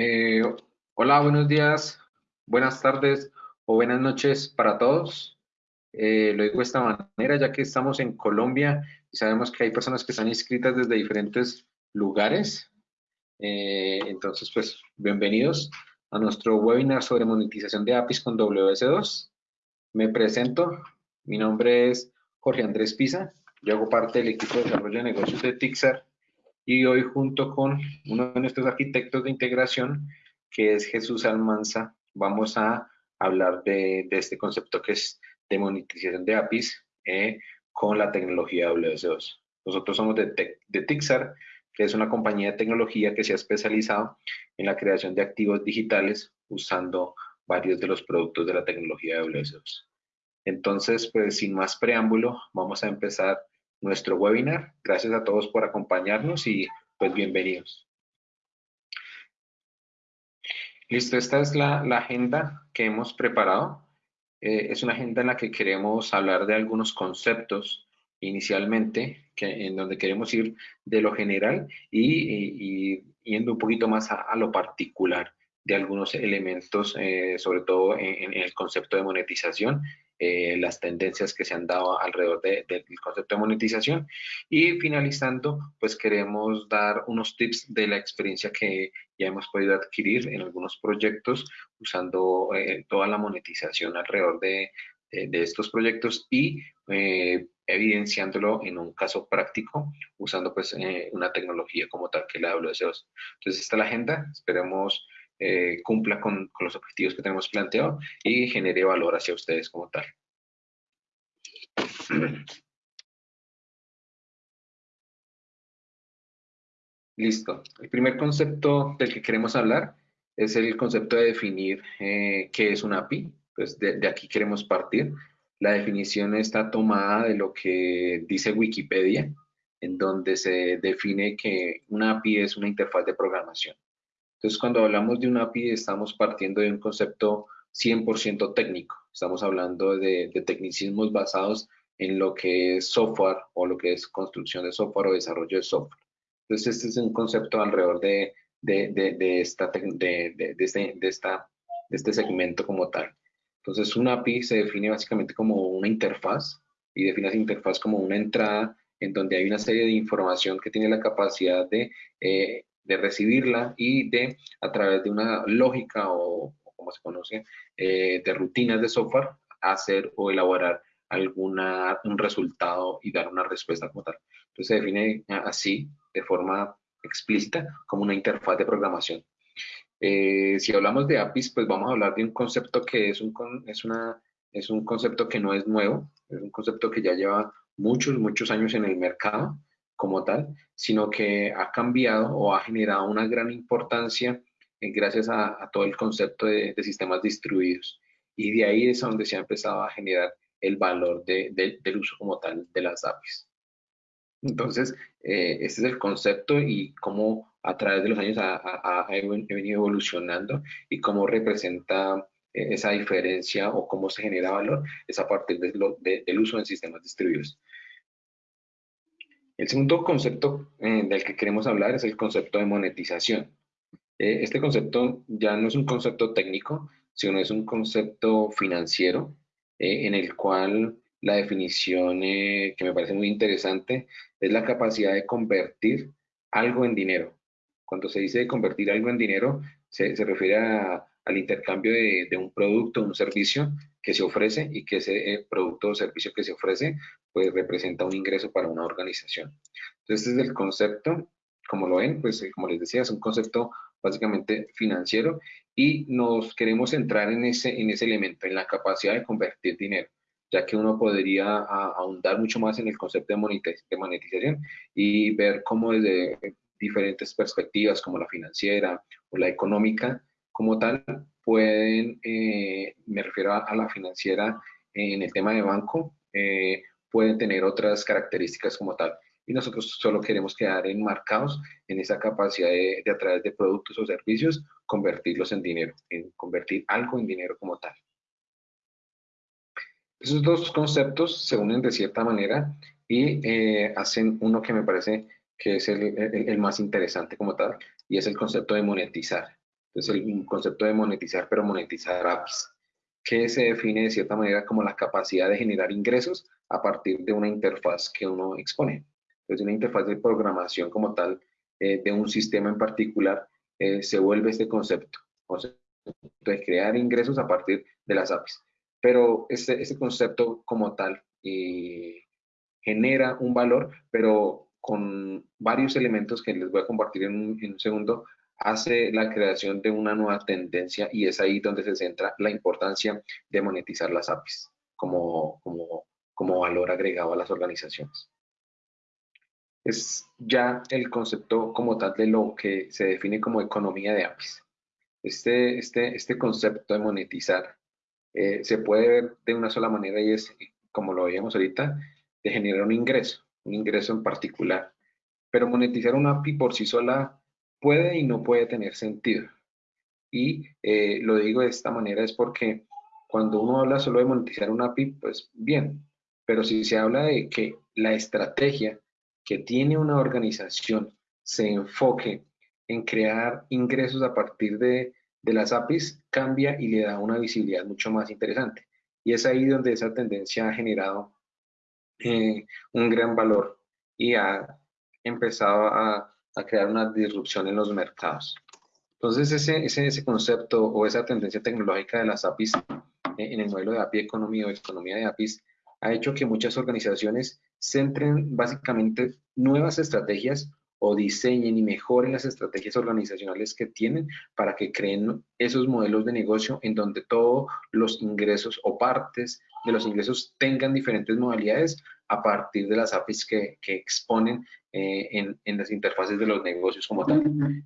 Eh, hola, buenos días, buenas tardes o buenas noches para todos. Eh, lo digo de esta manera, ya que estamos en Colombia y sabemos que hay personas que están inscritas desde diferentes lugares. Eh, entonces, pues, bienvenidos a nuestro webinar sobre monetización de APIs con WS2. Me presento, mi nombre es Jorge Andrés Pisa, yo hago parte del equipo de desarrollo de negocios de Tixar y hoy junto con uno de nuestros arquitectos de integración, que es Jesús Almanza, vamos a hablar de, este concepto que es de monetización de APIs eh, con la tecnología WS2. Nosotros somos de, de Tixar, que es una compañía de tecnología que se ha especializado en la creación de activos digitales usando varios de los productos de la tecnología WS2. Entonces, pues sin más preámbulo, vamos a empezar nuestro webinar. Gracias a todos por acompañarnos y pues bienvenidos. Listo, esta es la, agenda que hemos preparado. Eh, es una agenda en la que queremos hablar de algunos conceptos inicialmente, que, en donde queremos ir de lo general y, yendo un poquito más a, lo particular de algunos elementos, eh, sobre todo en, el concepto de monetización eh, las tendencias que se han dado alrededor del concepto de monetización. Y finalizando, pues queremos dar unos tips de la experiencia que ya hemos podido adquirir en algunos proyectos usando eh, toda la monetización alrededor de, de, estos proyectos y eh, evidenciándolo en un caso práctico usando pues una tecnología como tal que la WS2. Entonces, esta es la agenda. Esperemos eh, cumpla con, los objetivos que tenemos planteado y genere valor hacia ustedes como tal. Listo. El primer concepto del que queremos hablar es el concepto de definir eh, qué es un API. Pues de, de, aquí queremos partir. La definición está tomada de lo que dice Wikipedia, en donde se define que una API es una interfaz de programación. Entonces, cuando hablamos de un API, estamos partiendo de un concepto 100% técnico. Estamos hablando de, tecnicismos basados en lo que es software o lo que es construcción de software o desarrollo de software. Entonces, este es un concepto alrededor de, de, esta, de, este, de, esta, de este segmento como tal. Entonces, un API se define básicamente como una interfaz y define esa interfaz como una entrada en donde hay una serie de información que tiene la capacidad de eh, de recibirla y de, a través de una lógica o, como se conoce, eh, de rutinas de software, hacer o elaborar alguna, un resultado y dar una respuesta como tal. Entonces se define así, de forma explícita, como una interfaz de programación. Eh, si hablamos de APIs, pues vamos a hablar de un concepto que es un, es, una, es un concepto que no es nuevo, es un concepto que ya lleva muchos, muchos años en el mercado como tal, sino que ha cambiado o ha generado una gran importancia eh, gracias a, todo el concepto de, sistemas distribuidos. Y de ahí es donde se ha empezado a generar el valor del uso como tal de las APIs. Entonces, eh, este es el concepto y cómo a través de los años ha, venido evolucionando y cómo representa eh, esa diferencia o cómo se genera valor es a partir del uso en sistemas distribuidos. El segundo concepto eh, del que queremos hablar es el concepto de monetización. Eh, este concepto ya no es un concepto técnico, sino es un concepto financiero eh, en el cual la definición que me parece muy interesante es la capacidad de convertir algo en dinero. Cuando se dice convertir algo en dinero, se, refiere al intercambio de, de, un producto, un servicio que se ofrece y que ese eh, producto o servicio que se ofrece pues representa un ingreso para una organización. Entonces, este es el concepto, como lo ven, pues eh, como les decía, es un concepto básicamente financiero y nos queremos centrar en ese, en ese elemento, en la capacidad de convertir dinero ya que uno podría ahondar mucho más en el concepto de monetización y ver cómo desde diferentes perspectivas como la financiera o la económica como tal pueden, eh, me refiero a, la financiera en el tema de banco, eh, pueden tener otras características como tal. Y nosotros solo queremos quedar enmarcados en esa capacidad de, a través de productos o servicios, convertirlos en dinero, en convertir algo en dinero como tal. Esos dos conceptos se unen de cierta manera y eh, hacen uno que me parece que es el, el, más interesante como tal, y es el concepto de monetizar. Entonces, el concepto de monetizar, pero monetizar APIs, que se define de cierta manera como la capacidad de generar ingresos a partir de una interfaz que uno expone. Entonces, una interfaz de programación como tal eh, de un sistema en particular eh, se vuelve este concepto, concepto de crear ingresos a partir de las APIs. Pero este, este concepto como tal eh, genera un valor, pero con varios elementos que les voy a compartir en un, segundo, hace la creación de una nueva tendencia y es ahí donde se centra la importancia de monetizar las APIs como, como, como valor agregado a las organizaciones. Es ya el concepto como tal de lo que se define como economía de APIs. Este, este, este concepto de monetizar eh, se puede ver de una sola manera y es, como lo veíamos ahorita, de generar un ingreso, un ingreso en particular. Pero monetizar una API por sí sola puede y no puede tener sentido. Y eh, lo digo de esta manera es porque cuando uno habla solo de monetizar una API, pues bien, pero si se habla de que la estrategia que tiene una organización se enfoque en crear ingresos a partir de, las APIs, cambia y le da una visibilidad mucho más interesante. Y es ahí donde esa tendencia ha generado eh, un gran valor y ha empezado a, crear una disrupción en los mercados. Entonces, ese, ese, concepto o esa tendencia tecnológica de las APIs en el modelo de API Economy o economía de APIs ha hecho que muchas organizaciones centren básicamente nuevas estrategias o diseñen y mejoren las estrategias organizacionales que tienen para que creen esos modelos de negocio en donde todos los ingresos o partes de los ingresos tengan diferentes modalidades a partir de las APIs que, exponen eh, en, las interfaces de los negocios como tal.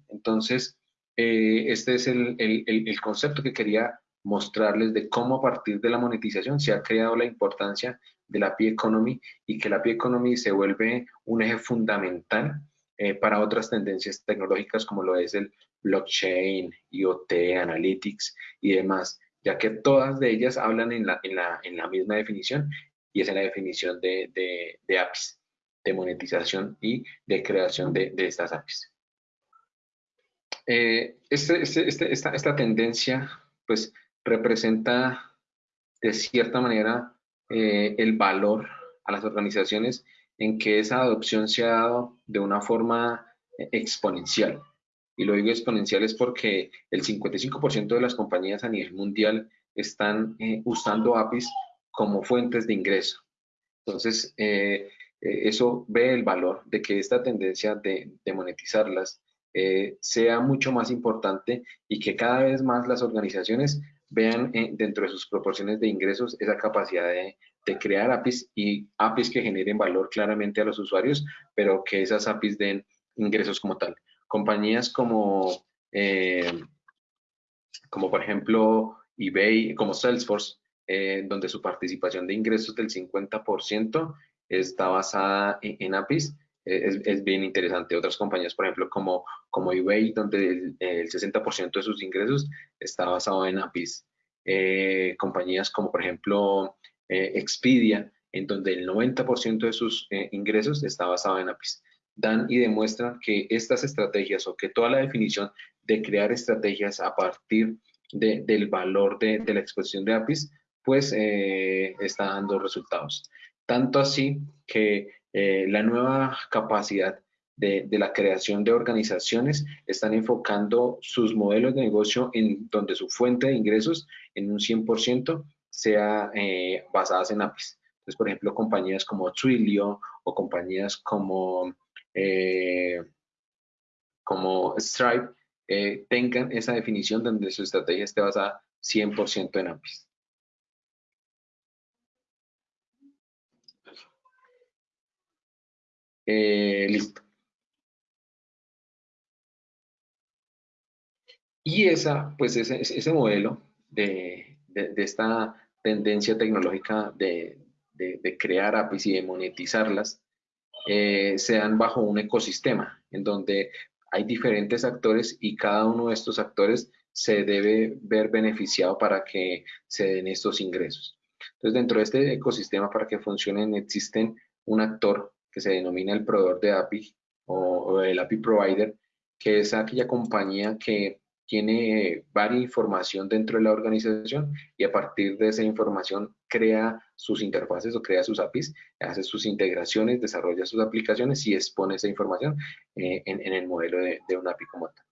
Entonces, eh, este es el, el concepto que quería mostrarles de cómo a partir de la monetización se ha creado la importancia de la API Economy y que la API Economy se vuelve un eje fundamental eh, para otras tendencias tecnológicas como lo es el blockchain, IoT, analytics y demás, ya que todas de ellas hablan en la, en la, en la misma definición y es la definición de, de, de APIs, de monetización y de creación de, de estas APIs. Eh, este, este, este, esta, esta tendencia pues representa de cierta manera eh, el valor a las organizaciones en que esa adopción se ha dado de una forma eh, exponencial. Y lo digo exponencial es porque el 55% de las compañías a nivel mundial están usando APIs como fuentes de ingreso. Entonces, eh, eso ve el valor de que esta tendencia de, de monetizarlas sea mucho más importante y que cada vez más las organizaciones vean dentro de sus proporciones de ingresos esa capacidad de, de crear APIs y APIs que generen valor claramente a los usuarios, pero que esas APIs den ingresos como tal. Compañías como, eh, como por ejemplo eBay, como Salesforce, eh, donde su participación de ingresos del 50% está basada en, APIs, eh, es, bien interesante. Otras compañías, por ejemplo, como, como eBay, donde el, el 60% de sus ingresos está basado en APIs. compañías como, por ejemplo, eh, Expedia, en donde el 90% de sus eh, ingresos está basado en APIs. Dan y demuestran que estas estrategias o que toda la definición de crear estrategias a partir del valor de, la exposición de APIs, pues eh, está dando resultados. Tanto así que la nueva capacidad de, la creación de organizaciones están enfocando sus modelos de negocio en donde su fuente de ingresos en un 100% sea eh, basadas en APIs. Entonces, por ejemplo, compañías como Twilio o compañías como, eh, como Stripe eh, tengan esa definición donde su estrategia esté basada 100% en APIs. Listo. Y esa, pues ese, modelo de, de, esta tendencia tecnológica de, crear APIs y de monetizarlas, eh, se dan bajo un ecosistema en donde hay diferentes actores y cada uno de estos actores se debe ver beneficiado para que se den estos ingresos. Entonces, dentro de este ecosistema, para que funcionen, existen un actor que se denomina el proveedor de API o, o el API provider, que es aquella compañía que tiene varias información dentro de la organización y a partir de esa información crea sus interfaces o crea sus APIs, hace sus integraciones, desarrolla sus aplicaciones y expone esa información eh, en, el modelo de, de, un API como tal.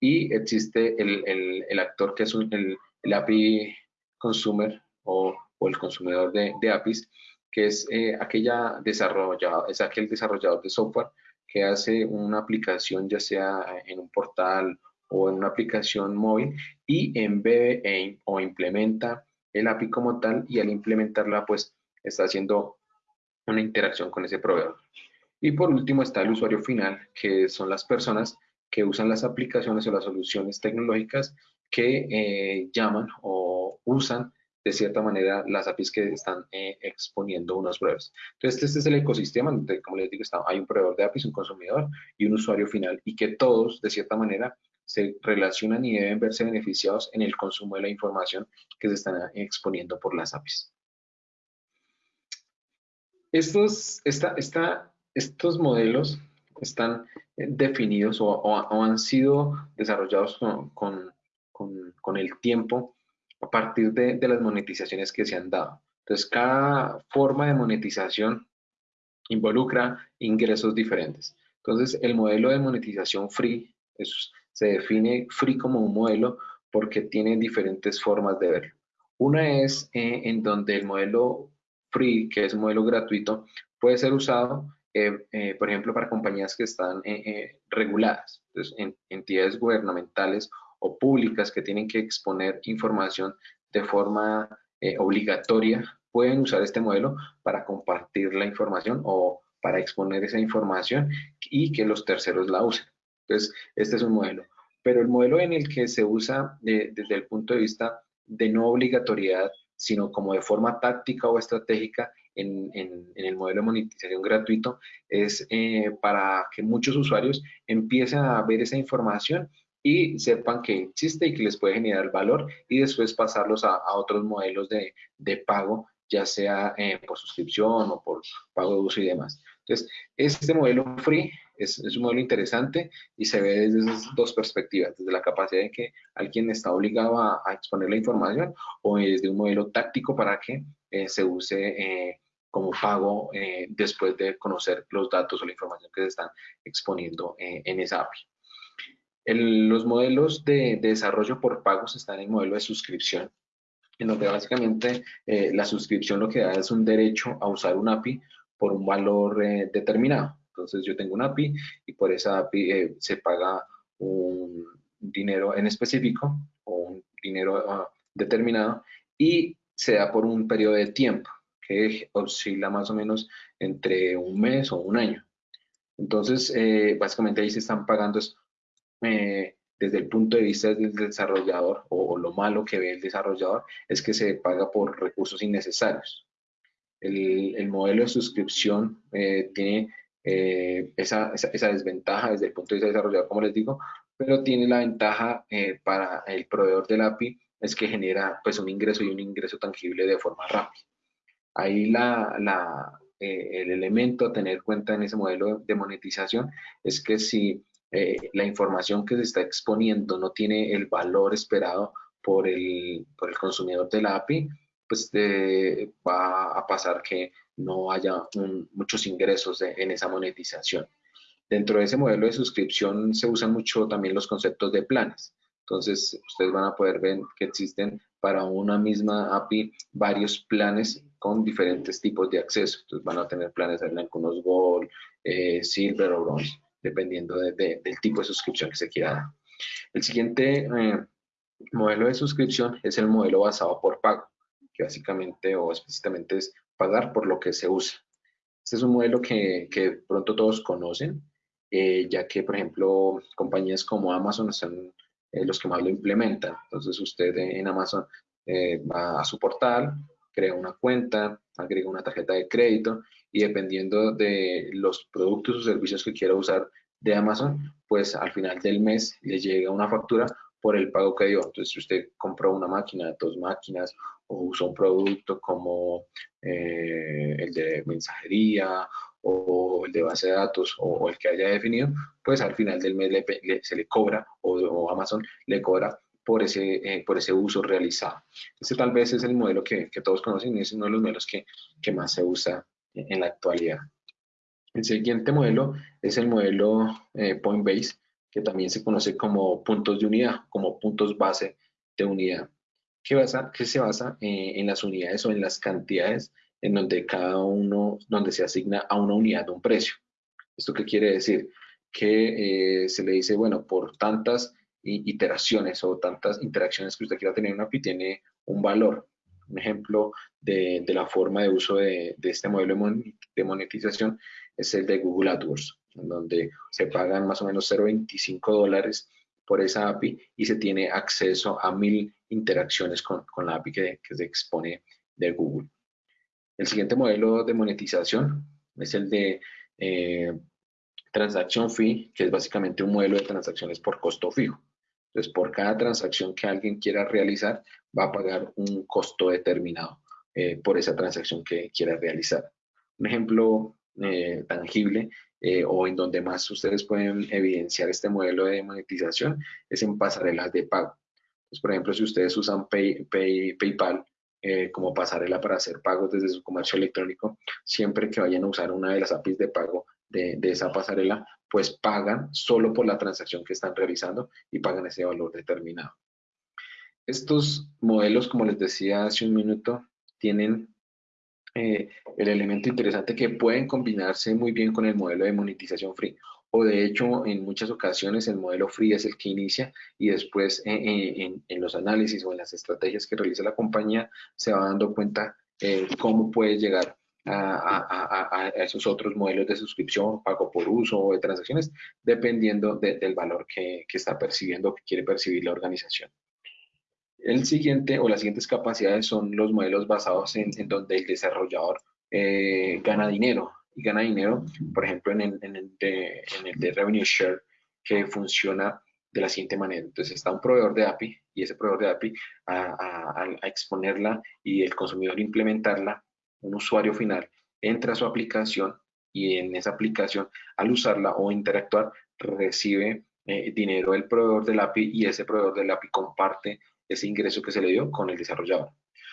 Y existe el, el, actor que es el, API consumer o, o el consumidor de, de, APIs, que es eh, aquella desarrollado, es aquel desarrollador de software que hace una aplicación ya sea en un portal o en una aplicación móvil y embebe e, o implementa el API como tal y al implementarla pues está haciendo una interacción con ese proveedor. Y por último está el usuario final, que son las personas que usan las aplicaciones o las soluciones tecnológicas que eh, llaman o usan de cierta manera las APIs que están eh, exponiendo unos pruebas. Entonces, este es el ecosistema donde, como les digo, está, hay un proveedor de APIs, un consumidor y un usuario final y que todos, de cierta manera, se relacionan y deben verse beneficiados en el consumo de la información que se están exponiendo por las APIs. Estos, estos modelos están eh, definidos o, han sido desarrollados con, con, con, el tiempo a partir de, de, las monetizaciones que se han dado. Entonces, cada forma de monetización involucra ingresos diferentes. Entonces, el modelo de monetización free se define free como un modelo porque tiene diferentes formas de verlo. Una es eh, en donde el modelo free, que es un modelo gratuito, puede ser usado, eh, eh, por ejemplo, para compañías que están reguladas, entonces, en, entidades gubernamentales o públicas que tienen que exponer información de forma obligatoria, pueden usar este modelo para compartir la información o para exponer esa información y que los terceros la usen. Entonces, este es un modelo. Pero el modelo en el que se usa desde el punto de vista de no obligatoriedad, sino como de forma táctica o estratégica en, el modelo de monetización gratuito, es eh, para que muchos usuarios empiecen a ver esa información y sepan que existe y que les puede generar valor y después pasarlos a, otros modelos de, pago, ya sea eh, por suscripción o por pago de uso y demás. Entonces, este modelo free es, un modelo interesante y se ve desde esas dos perspectivas, desde la capacidad de que alguien está obligado a, exponer la información o desde un modelo táctico para que eh, se use eh, como pago después de conocer los datos o la información que se están exponiendo en esa API. Los modelos de, de, desarrollo por pagos están en el modelo de suscripción, en donde básicamente la suscripción lo que da es un derecho a usar un API por un valor determinado. Entonces yo tengo una API y por esa API eh, se paga un dinero en específico o un dinero ah, determinado y se da por un periodo de tiempo que oscila más o menos entre un mes o un año. Entonces, eh, básicamente ahí se están pagando eh, desde el punto de vista del desarrollador o, lo malo que ve el desarrollador es que se paga por recursos innecesarios. El, el modelo de suscripción tiene eh, esa, esa, desventaja desde el punto de vista desarrollador, como les digo, pero tiene la ventaja eh, para el proveedor del API es que genera pues un ingreso y un ingreso tangible de forma rápida. Ahí la, la, eh, el elemento a tener en cuenta en ese modelo de monetización es que si la información que se está exponiendo no tiene el valor esperado por el, por el consumidor de la API, pues va a pasar que no haya muchos ingresos en esa monetización. Dentro de ese modelo de suscripción se usan mucho también los conceptos de planes. Entonces, ustedes van a poder ver que existen para una misma API varios planes con diferentes tipos de acceso. Entonces, van a tener planes en algunos Gold, eh, Silver o Bronze, dependiendo del tipo de suscripción que se quiera dar. El siguiente eh, modelo de suscripción es el modelo basado por pago, que básicamente o explícitamente es pagar por lo que se usa. Este es un modelo que, que pronto todos conocen, eh, ya que, por ejemplo, compañías como Amazon son eh, los que más lo implementan. Entonces, usted en Amazon va a su portal, crea una cuenta, agrega una tarjeta de crédito y dependiendo de los productos o servicios que quiera usar de Amazon, pues al final del mes le llega una factura por el pago que dio. Entonces, si usted compró una máquina, dos máquinas o usó un producto como eh, el de mensajería o el de base de datos o, el que haya definido, pues al final del mes se le cobra o, Amazon le cobra por ese, eh, por ese uso realizado. Este tal vez es el modelo que, que todos conocen y es uno de los modelos que, que más se usa en la actualidad. El siguiente modelo es el modelo eh, Point Base, que también se conoce como puntos de unidad, como puntos base de unidad, que, se basa eh, en las unidades o en las cantidades en donde cada uno, donde se asigna a una unidad un precio. ¿Esto qué quiere decir? Que eh, se le dice, bueno, por tantas iteraciones o tantas interacciones que usted quiera tener en una API tiene un valor. Un ejemplo de, la forma de uso de, este modelo de monetización es el de Google AdWords, en donde se pagan más o menos 0.25 dólares por esa API y se tiene acceso a mil interacciones con, la API que, se expone de Google. El siguiente modelo de monetización es el de eh, transacción fee, que es básicamente un modelo de transacciones por costo fijo. Entonces, por cada transacción que alguien quiera realizar, va a pagar un costo determinado eh, por esa transacción que quiera realizar. Un ejemplo eh, tangible eh, o en donde más ustedes pueden evidenciar este modelo de monetización es en pasarelas de pago. Entonces, por ejemplo, si ustedes usan PayPal como pasarela para hacer pagos desde su comercio electrónico, siempre que vayan a usar una de las APIs de pago de, esa pasarela, pues pagan solo por la transacción que están realizando y pagan ese valor determinado. Estos modelos, como les decía hace un minuto, tienen eh, el elemento interesante que pueden combinarse muy bien con el modelo de monetización free. O de hecho, en muchas ocasiones el modelo free es el que inicia y después eh, eh, en, los análisis o en las estrategias que realiza la compañía se va dando cuenta cómo puede llegar a, esos otros modelos de suscripción, pago por uso o de transacciones, dependiendo del valor que, que está percibiendo o que quiere percibir la organización. El siguiente o las siguientes capacidades son los modelos basados en, donde el desarrollador eh, gana dinero. Y gana dinero, por ejemplo, en el, en, el de, en el de Revenue Share, que funciona de la siguiente manera. Entonces está un proveedor de API y ese proveedor de API a, a, exponerla y el consumidor implementarla, un usuario final entra a su aplicación y en esa aplicación al usarla o interactuar recibe eh, dinero del proveedor del API y ese proveedor del API comparte ese ingreso que se le dio con el desarrollador.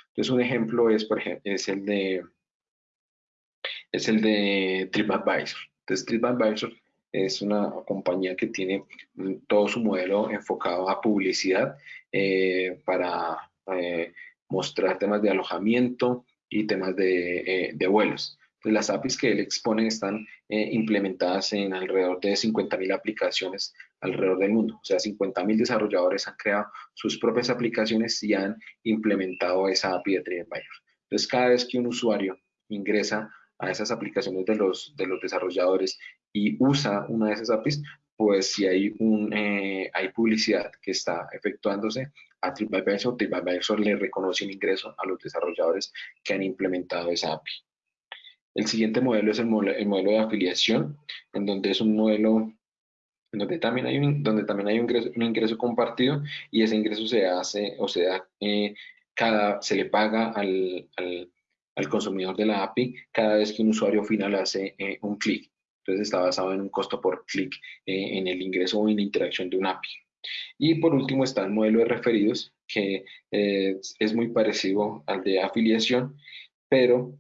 Entonces, un ejemplo es, por ejemplo, es el de, es el de TripAdvisor. Entonces, TripAdvisor es una compañía que tiene todo su modelo enfocado a publicidad eh, para eh, mostrar temas de alojamiento y temas de, eh, vuelos. las APIs que él expone están implementadas en alrededor de 50.000 aplicaciones alrededor del mundo. O sea, 50.000 desarrolladores han creado sus propias aplicaciones y han implementado esa API de TripAdvisor. Entonces, cada vez que un usuario ingresa a esas aplicaciones de los, de los desarrolladores y usa una de esas APIs, pues si hay, un, eh, hay publicidad que está efectuándose a TripAdvisor, TripAdvisor le reconoce un ingreso a los desarrolladores que han implementado esa API. El siguiente modelo es el modelo, el modelo de afiliación, en donde es un modelo donde también hay un, donde también hay un ingreso, un ingreso compartido y ese ingreso se hace o se da, eh, cada, se le paga al, al, al, consumidor de la API cada vez que un usuario final hace eh, un clic. Entonces está basado en un costo por clic eh, en el ingreso o en la interacción de un API. Y por último está el modelo de referidos, que es muy parecido al de afiliación, pero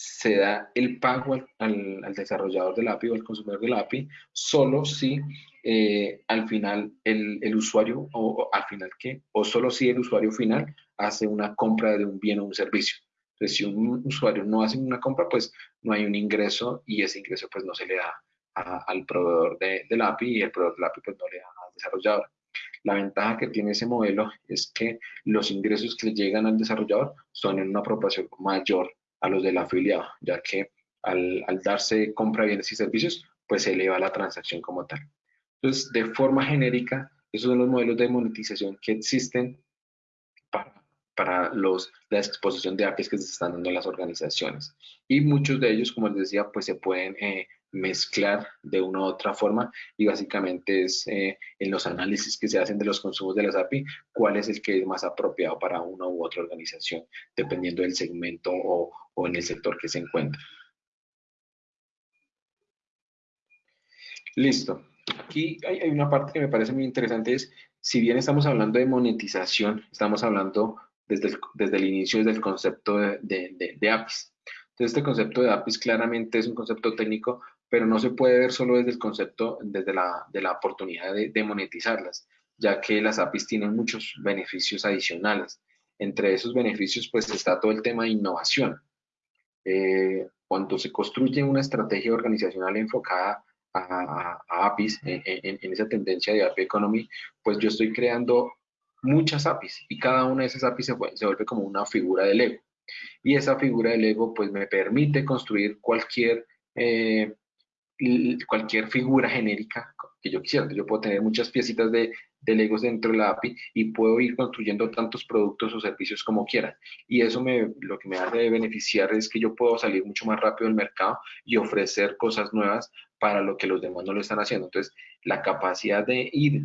se da el pago al, desarrollador del API o al consumidor del API solo si eh, al final el, usuario o, al final qué o solo si el usuario final hace una compra de un bien o un servicio. Entonces, si un usuario no hace una compra, pues no hay un ingreso y ese ingreso pues no se le da al proveedor de, del API y el proveedor del API pues no le da al desarrollador. La ventaja que tiene ese modelo es que los ingresos que llegan al desarrollador son en una proporción mayor a los del afiliado, ya que al, darse compra bienes y servicios, pues se eleva la transacción como tal. Entonces, de forma genérica, esos son los modelos de monetización que existen para, para los, la exposición de APIs que se están dando en las organizaciones. Y muchos de ellos, como les decía, pues se pueden eh, mezclar de una u otra forma y básicamente es eh, en los análisis que se hacen de los consumos de las API, cuál es el que es más apropiado para una u otra organización, dependiendo del segmento o, o en el sector que se encuentra. Listo. Aquí hay, una parte que me parece muy interesante, es si bien estamos hablando de monetización, estamos hablando desde el, desde el inicio, desde el concepto de, de, APIs. Entonces, este concepto de APIs claramente es un concepto técnico, pero no se puede ver solo desde el concepto, desde la, de la oportunidad de, monetizarlas, ya que las APIs tienen muchos beneficios adicionales. Entre esos beneficios, pues está todo el tema de innovación. Eh, cuando se construye una estrategia organizacional enfocada a, APIs, en, esa tendencia de API Economy, pues yo estoy creando muchas APIs y cada una de esas APIs se, se vuelve como una figura del ego. Y esa figura del ego pues me permite construir cualquier, eh, cualquier figura genérica que yo quisiera. Yo puedo tener muchas piecitas de, de Legos dentro de la API y puedo ir construyendo tantos productos o servicios como quiera. Y eso me, lo que me hace beneficiar es que yo puedo salir mucho más rápido al mercado y ofrecer cosas nuevas para lo que los demás no lo están haciendo. Entonces, la capacidad de ir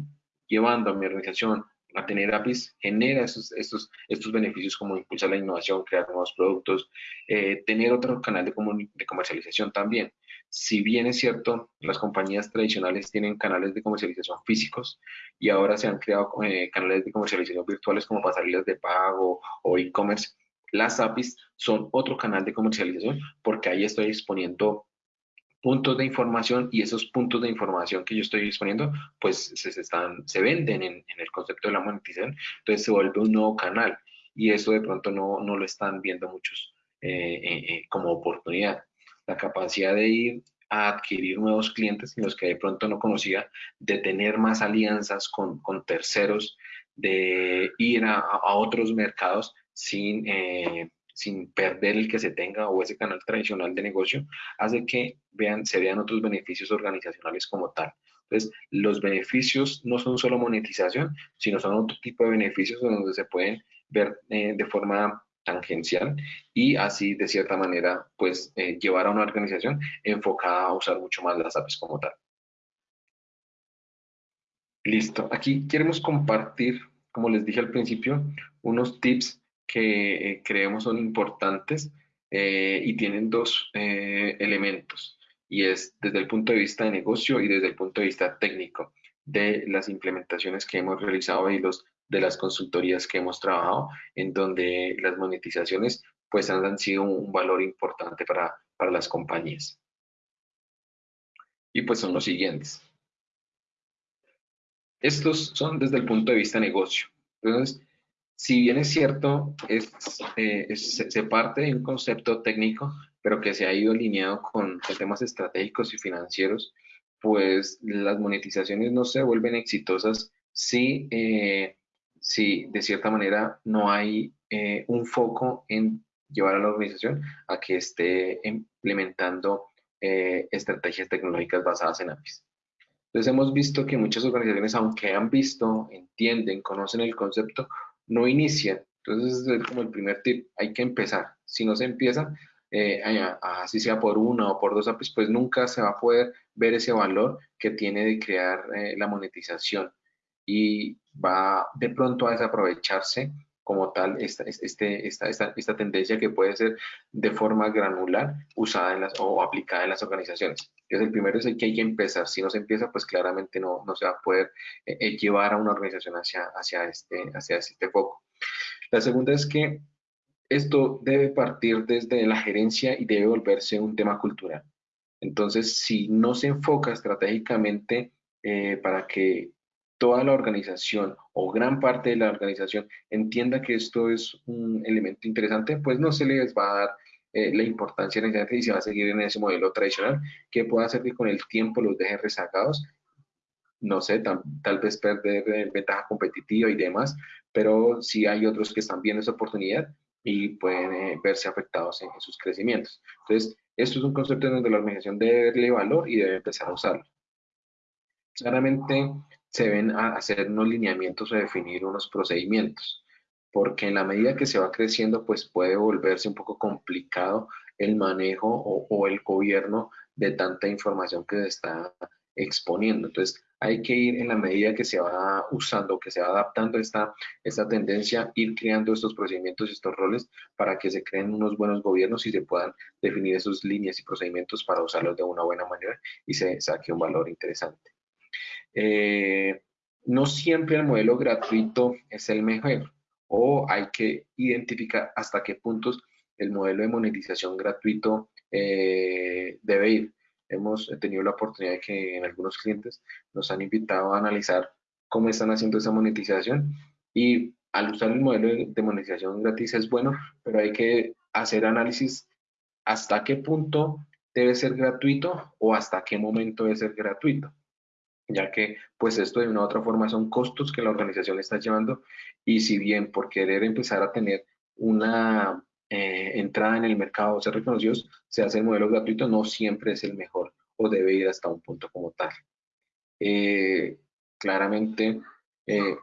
llevando a mi organización a tener APIs genera estos, estos, estos beneficios como impulsar la innovación, crear nuevos productos, eh, tener otro canal de, de comercialización también. Si bien es cierto, las compañías tradicionales tienen canales de comercialización físicos y ahora se han creado eh, canales de comercialización virtuales como pasarelas de pago o e-commerce, las APIs son otro canal de comercialización porque ahí estoy exponiendo puntos de información y esos puntos de información que yo estoy disponiendo, pues se, están, se venden en, el concepto de la monetización, entonces se vuelve un nuevo canal y eso de pronto no, no lo están viendo muchos eh, eh, como oportunidad. La capacidad de ir a adquirir nuevos clientes en los que de pronto no conocía, de tener más alianzas con, con terceros, de ir a, a otros mercados sin sin perder el que se tenga o ese canal tradicional de negocio, hace que vean, se vean otros beneficios organizacionales como tal. Entonces, los beneficios no son solo monetización, sino son otro tipo de beneficios donde se pueden ver eh, de forma tangencial y así de cierta manera pues eh, llevar a una organización enfocada a usar mucho más las apps como tal. Listo, aquí queremos compartir, como les dije al principio, unos tips que eh, creemos son importantes eh, y tienen dos elementos, y es desde el punto de vista de negocio y desde el punto de vista técnico de las implementaciones que hemos realizado y los de las consultorías que hemos trabajado, en donde las monetizaciones pues han sido un, valor importante para, para las compañías. Y pues son los siguientes. Estos son desde el punto de vista negocio. Entonces, si bien es cierto, eh, se parte de un concepto técnico, pero que se ha ido alineado con, temas estratégicos y financieros, pues las monetizaciones no se vuelven exitosas si, eh, si de cierta manera no hay eh, un foco en llevar a la organización a que esté implementando estrategias tecnológicas basadas en APIs. Entonces hemos visto que muchas organizaciones, aunque han visto, entienden, conocen el concepto, no inicia. Entonces, es como el primer tip, hay que empezar. Si no se empieza, eh, así sea por una o por dos APIs, pues nunca se va a poder ver ese valor que tiene de crear eh, la monetización y va de pronto a desaprovecharse como tal esta, este, esta, esta, esta, tendencia que puede ser de forma granular usada en las, o aplicada en las organizaciones. Entonces, el primero es el que hay que empezar. Si no se empieza, pues claramente no, no se va a poder eh, eh, llevar a una organización hacia, hacia, este, hacia este foco. La segunda es que esto debe partir desde la gerencia y debe volverse un tema cultural. Entonces, si no se enfoca estratégicamente eh, para que toda la organización o gran parte de la organización entienda que esto es un elemento interesante, pues no se les va a dar eh, la importancia necesaria y se va a seguir en ese modelo tradicional que pueda hacer que con el tiempo los deje rezagados, no sé, tal vez perder eh, ventaja competitiva y demás, pero sí hay otros que están viendo esa oportunidad y pueden eh, verse afectados en, sus crecimientos. Entonces, esto es un concepto en donde la organización debe darle valor y debe empezar a usarlo. Claramente, se ven a hacer unos lineamientos o definir unos procedimientos, porque en la medida que se va creciendo, pues puede volverse un poco complicado el manejo o, el gobierno de tanta información que se está exponiendo. Entonces, hay que ir en la medida que se va usando, que se va adaptando esta, esta tendencia, ir creando estos procedimientos y estos roles para que se creen unos buenos gobiernos y se puedan definir esas líneas y procedimientos para usarlos de una buena manera y se saque un valor interesante. Eh, no siempre el modelo gratuito es el mejor o hay que identificar hasta qué puntos el modelo de monetización gratuito eh, debe ir. Hemos tenido la oportunidad de que en algunos clientes nos han invitado a analizar cómo están haciendo esa monetización y al usar el modelo de monetización gratis es bueno, pero hay que hacer análisis hasta qué punto debe ser gratuito o hasta qué momento debe ser gratuito ya que pues esto de una u otra forma son costos que la organización está llevando y si bien por querer empezar a tener una eh, entrada en el mercado, ser reconocidos, se hace el modelo gratuito, no siempre es el mejor o debe ir hasta un punto como tal. Eh, claramente, eh,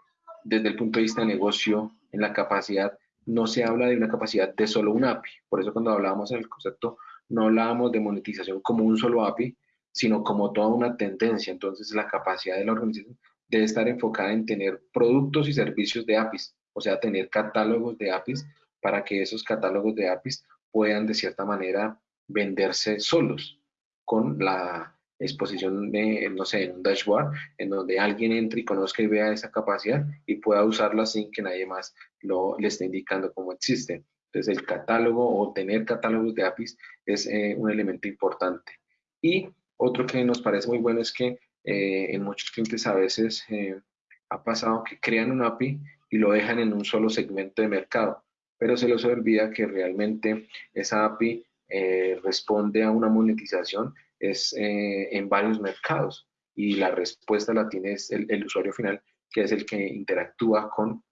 desde el punto de vista de negocio, en la capacidad, no se habla de una capacidad de solo un API. Por eso cuando hablábamos en el concepto, no hablábamos de monetización como un solo API, sino como toda una tendencia. Entonces, la capacidad de la organización debe estar enfocada en tener productos y servicios de APIs, o sea, tener catálogos de APIs para que esos catálogos de APIs puedan de cierta manera venderse solos con la exposición de, no sé, en un dashboard en donde alguien entre y conozca y vea esa capacidad y pueda usarla sin que nadie más lo, le esté indicando cómo existe. Entonces, el catálogo o tener catálogos de APIs es eh, un elemento importante. Y otro que nos parece muy bueno es que eh, en muchos clientes a veces eh, ha pasado que crean un API y lo dejan en un solo segmento de mercado, pero se les olvida que realmente esa API eh, responde a una monetización es en varios mercados y la respuesta la tiene el, el, usuario final, que es el que interactúa con,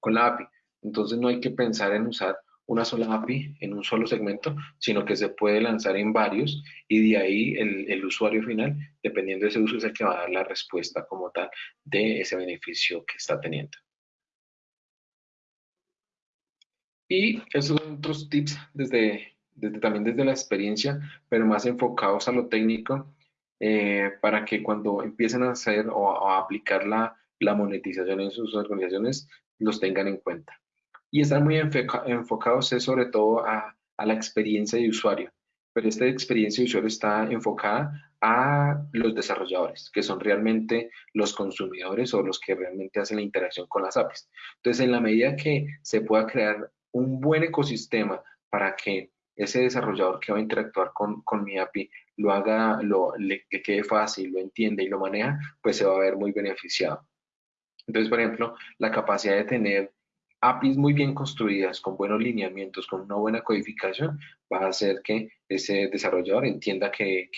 con la API. Entonces no hay que pensar en usar una sola API en un solo segmento, sino que se puede lanzar en varios y de ahí el, usuario final, dependiendo de ese uso, es el que va a dar la respuesta como tal de ese beneficio que está teniendo. Y esos son otros tips desde, desde, también desde la experiencia, pero más enfocados a lo técnico, eh, para que cuando empiecen a hacer o a aplicar la, la monetización en sus organizaciones, los tengan en cuenta y están muy enfocados sobre todo a, la experiencia de usuario, pero esta experiencia de usuario está enfocada a los desarrolladores, que son realmente los consumidores o los que realmente hacen la interacción con las APIs. Entonces, en la medida que se pueda crear un buen ecosistema para que ese desarrollador que va a interactuar con, con mi API lo haga, lo, le, le quede fácil, lo entiende y lo maneja, pues se va a ver muy beneficiado. Entonces, por ejemplo, la capacidad de tener APIs muy bien construidas, con buenos lineamientos, con una buena codificación, va a hacer que ese desarrollador entienda que,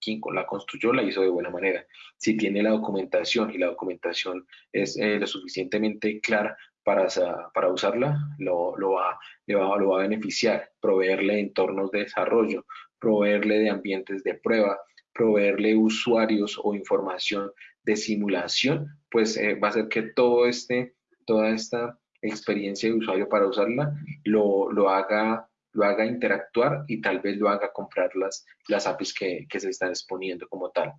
quien la construyó la hizo de buena manera. Si tiene la documentación y la documentación es eh, lo suficientemente clara para, para usarla, lo, lo, va, lo va a beneficiar, proveerle entornos de desarrollo, proveerle de ambientes de prueba, proveerle usuarios o información de simulación, pues eh, va a hacer que todo este, toda esta experiencia de usuario para usarla, lo, lo, haga, lo haga interactuar y tal vez lo haga comprar las, las APIs que, que se están exponiendo como tal.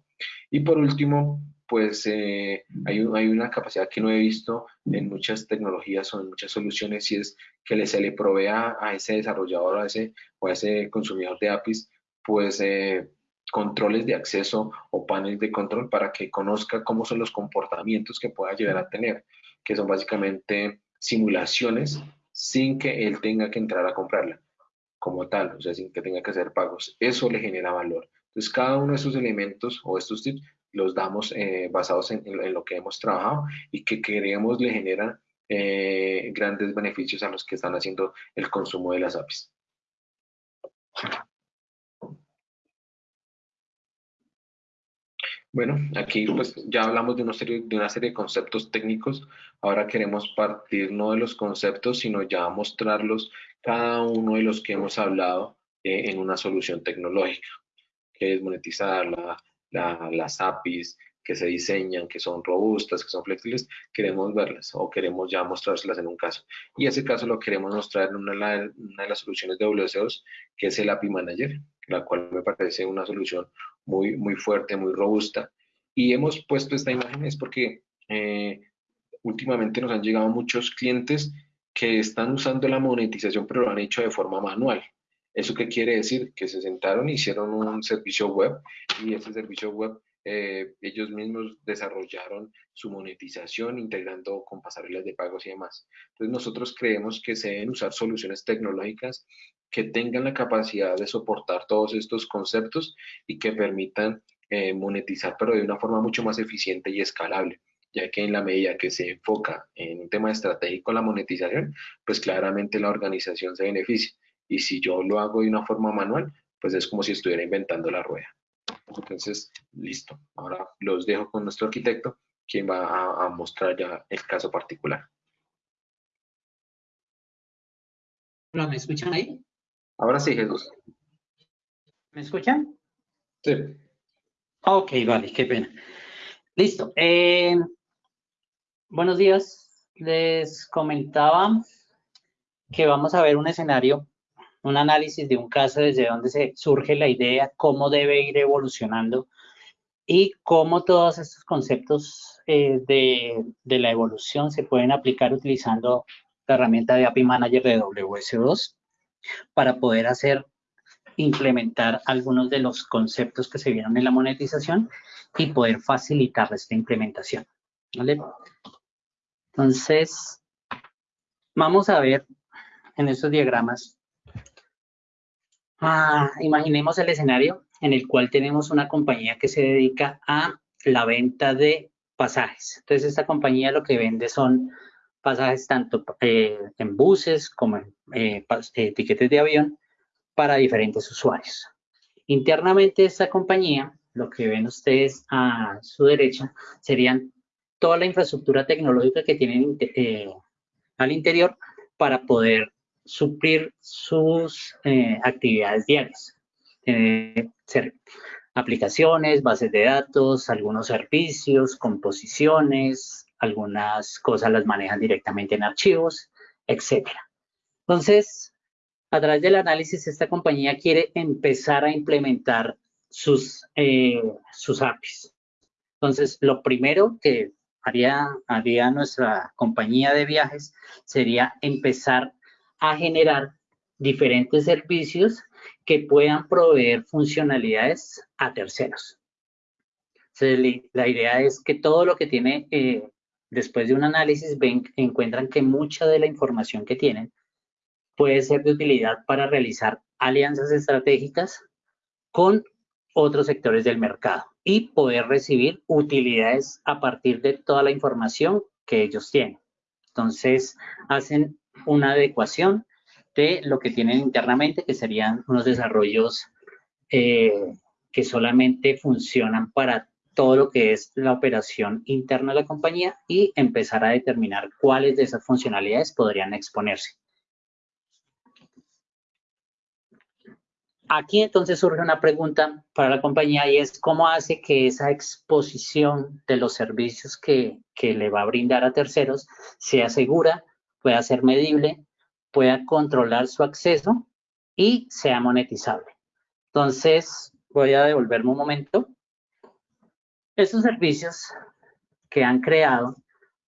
Y por último, pues eh, hay, hay, una capacidad que no he visto en muchas tecnologías o en muchas soluciones y es que se le provea a ese desarrollador a ese, o a ese consumidor de APIs, pues eh, controles de acceso o paneles de control para que conozca cómo son los comportamientos que pueda llegar a tener, que son básicamente simulaciones sin que él tenga que entrar a comprarla como tal, o sea, sin que tenga que hacer pagos. Eso le genera valor. Entonces, cada uno de esos elementos o estos tips los damos eh, basados en, lo que hemos trabajado y que queremos le generan eh, grandes beneficios a los que están haciendo el consumo de las APIs. Bueno, aquí pues ya hablamos de una, serie, de conceptos técnicos. Ahora queremos partir no de los conceptos, sino ya mostrarlos cada uno de los que hemos hablado eh, en una solución tecnológica, que es monetizar las APIs, que se diseñan, que son robustas, que son flexibles, queremos verlas o queremos ya mostrárselas en un caso. Y ese caso lo queremos mostrar en una, de las soluciones de WCOs, que es el API Manager, la cual me parece una solución muy, muy fuerte, muy robusta Y hemos puesto esta imagen es porque eh, últimamente nos han llegado muchos clientes que están usando la monetización, pero lo han hecho de forma manual. ¿Eso qué quiere decir? Que se sentaron, hicieron un servicio web y ese servicio web eh, ellos mismos desarrollaron su monetización integrando con pasarelas de pagos y demás. Entonces nosotros creemos que se deben usar soluciones tecnológicas que tengan la capacidad de soportar todos estos conceptos y que permitan eh, monetizar, pero de una forma mucho más eficiente y escalable ya que en la medida que se enfoca en un tema estratégico la monetización, pues claramente la organización se beneficia. Y si yo lo hago de una forma manual, pues es como si estuviera inventando la rueda. Entonces, listo. Ahora los dejo con nuestro arquitecto, quien va a, mostrar ya el caso particular. Hola, ¿me escuchan ahí? Ahora sí, Jesús. ¿Me escuchan? Sí. Ok, vale, qué pena. Listo. Eh, buenos días. Les comentaba que vamos a ver un escenario un análisis de un caso desde donde se surge la idea, cómo debe ir evolucionando y cómo todos estos conceptos eh, de, la evolución se pueden aplicar utilizando la herramienta de API Manager de WS2 para poder hacer, implementar algunos de los conceptos que se vieron en la monetización y poder facilitar esta implementación. ¿vale? Entonces, vamos a ver en estos diagramas Ah, imaginemos el escenario en el cual tenemos una compañía que se dedica a la venta de pasajes. Entonces, esta compañía lo que vende son pasajes tanto eh, en buses como en eh, eh, tiquetes de avión para diferentes usuarios. Internamente esta compañía, lo que ven ustedes a su derecha, serían toda la infraestructura tecnológica que tienen al interior para poder suplir sus eh, actividades diarias. ser aplicaciones, bases de datos, algunos servicios, composiciones, algunas cosas las manejan directamente en archivos, etc. Entonces, a través del análisis, esta compañía quiere empezar a implementar sus, eh, sus APIs. Entonces, lo primero que haría, haría nuestra compañía de viajes sería empezar a generar diferentes servicios que puedan proveer funcionalidades a terceros. la idea es que todo lo que tiene, eh, después de un análisis, ven, encuentran que mucha de la información que tienen puede ser de utilidad para realizar alianzas estratégicas con otros sectores del mercado y poder recibir utilidades a partir de toda la información que ellos tienen. Entonces, hacen una adecuación de lo que tienen internamente, que serían unos desarrollos eh, que solamente funcionan para todo lo que es la operación interna de la compañía y empezar a determinar cuáles de esas funcionalidades podrían exponerse. Aquí entonces surge una pregunta para la compañía y es cómo hace que esa exposición de los servicios que, que le va a brindar a terceros sea segura, pueda ser medible, pueda controlar su acceso y sea monetizable. Entonces, voy a devolverme un momento. Estos servicios que han creado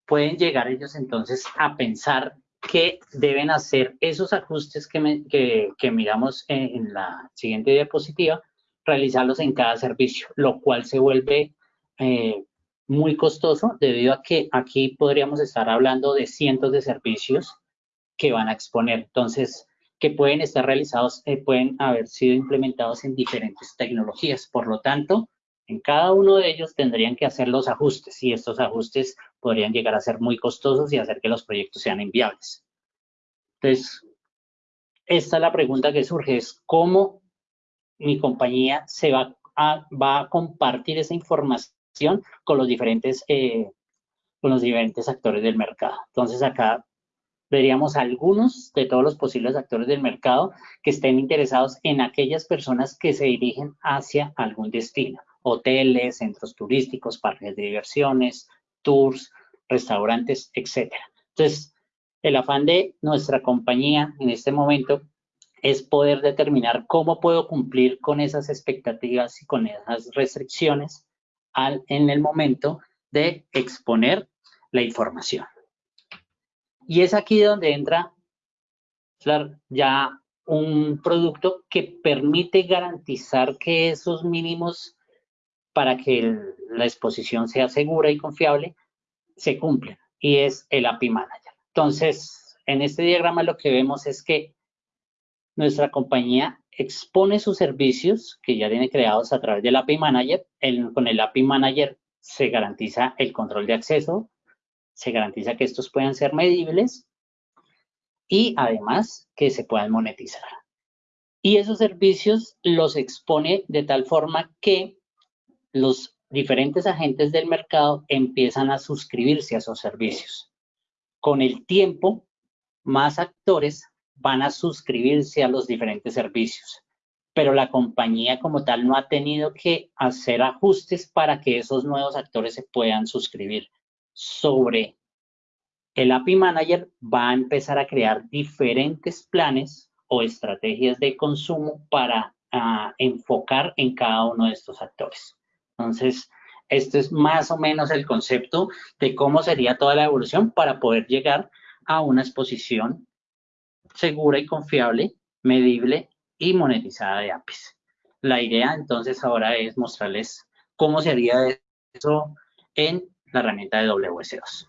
pueden llegar ellos entonces a pensar que deben hacer esos ajustes que, miramos en, la siguiente diapositiva, realizarlos en cada servicio, lo cual se vuelve eh, muy costoso debido a que aquí podríamos estar hablando de cientos de servicios que van a exponer. Entonces, que pueden estar realizados, eh, pueden haber sido implementados en diferentes tecnologías. Por lo tanto, en cada uno de ellos tendrían que hacer los ajustes y estos ajustes podrían llegar a ser muy costosos y hacer que los proyectos sean inviables. Entonces, esta es la pregunta que surge, es cómo mi compañía se va va a compartir esa información con los diferentes, eh, con los diferentes actores del mercado. Entonces acá veríamos algunos de todos los posibles actores del mercado que estén interesados en aquellas personas que se dirigen hacia algún destino, hoteles, centros turísticos, parques de diversiones, tours, restaurantes, etcétera. Entonces, el afán de nuestra compañía en este momento es poder determinar cómo puedo cumplir con esas expectativas y con esas restricciones en el momento de exponer la información. Y es aquí donde entra ya un producto que permite garantizar que esos mínimos para que la exposición sea segura y confiable se cumplen y es el API Manager. Entonces, en este diagrama lo que vemos es que nuestra compañía expone sus servicios que ya tiene creados a través del API Manager. con el API Manager se garantiza el control de acceso, se garantiza que estos puedan ser medibles y además que se puedan monetizar. Y esos servicios los expone de tal forma que los diferentes agentes del mercado empiezan a suscribirse a esos servicios. Con el tiempo, más actores van a suscribirse a los diferentes servicios, pero la compañía como tal no ha tenido que hacer ajustes para que esos nuevos actores se puedan suscribir. Sobre el API Manager va a empezar a crear diferentes planes o estrategias de consumo para ah, enfocar en cada uno de estos actores. Entonces, este es más o menos el concepto de cómo sería toda la evolución para poder llegar a una exposición segura y confiable, medible y monetizada de APIs. La idea entonces ahora es mostrarles cómo sería eso en la herramienta de WS2.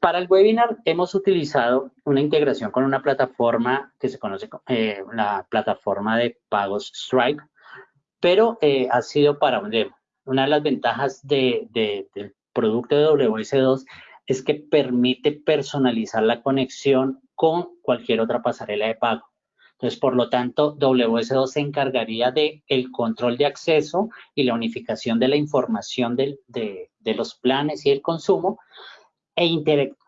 Para el webinar hemos utilizado una integración con una plataforma que se conoce como eh, la plataforma de pagos Stripe, pero eh, ha sido para un demo. Una de las ventajas del producto de WS2 es que permite personalizar la conexión con cualquier otra pasarela de pago. Entonces, por lo tanto, WS2 se encargaría de el control de acceso y la unificación de la información de, de los planes y el consumo e,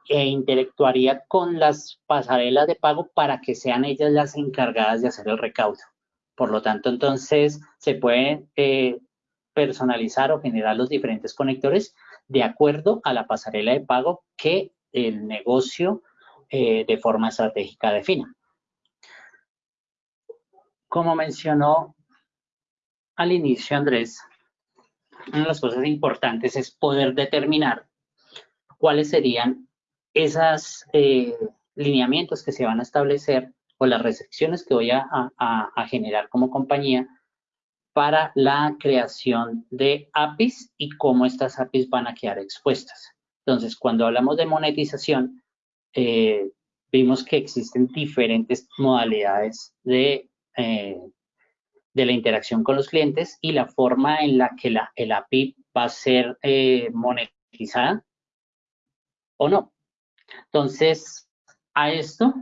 e, interactuaría con las pasarelas de pago para que sean ellas las encargadas de hacer el recaudo. Por lo tanto, entonces se pueden eh, personalizar o generar los diferentes conectores de acuerdo a la pasarela de pago que el negocio eh, de forma estratégica defina. Como mencionó al inicio Andrés, una de las cosas importantes es poder determinar cuáles serían esos eh, lineamientos que se van a establecer o las restricciones que voy a, generar como compañía para la creación de APIs y cómo estas APIs van a quedar expuestas. Entonces, cuando hablamos de monetización, eh, vimos que existen diferentes modalidades de, eh, de la interacción con los clientes y la forma en la que la, el API va a ser monetizada o no. Entonces, a esto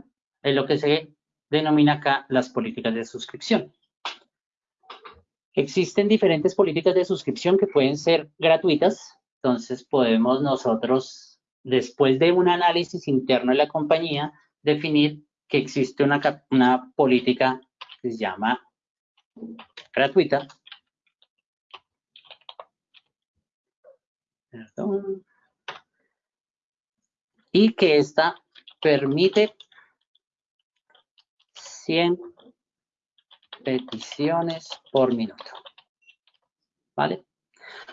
es lo que se denomina acá las políticas de suscripción. Existen diferentes políticas de suscripción que pueden ser gratuitas, entonces podemos nosotros, después de un análisis interno de la compañía, definir que existe una, política que se llama gratuita. Perdón y que esta permite 100 peticiones por minuto. ¿Vale?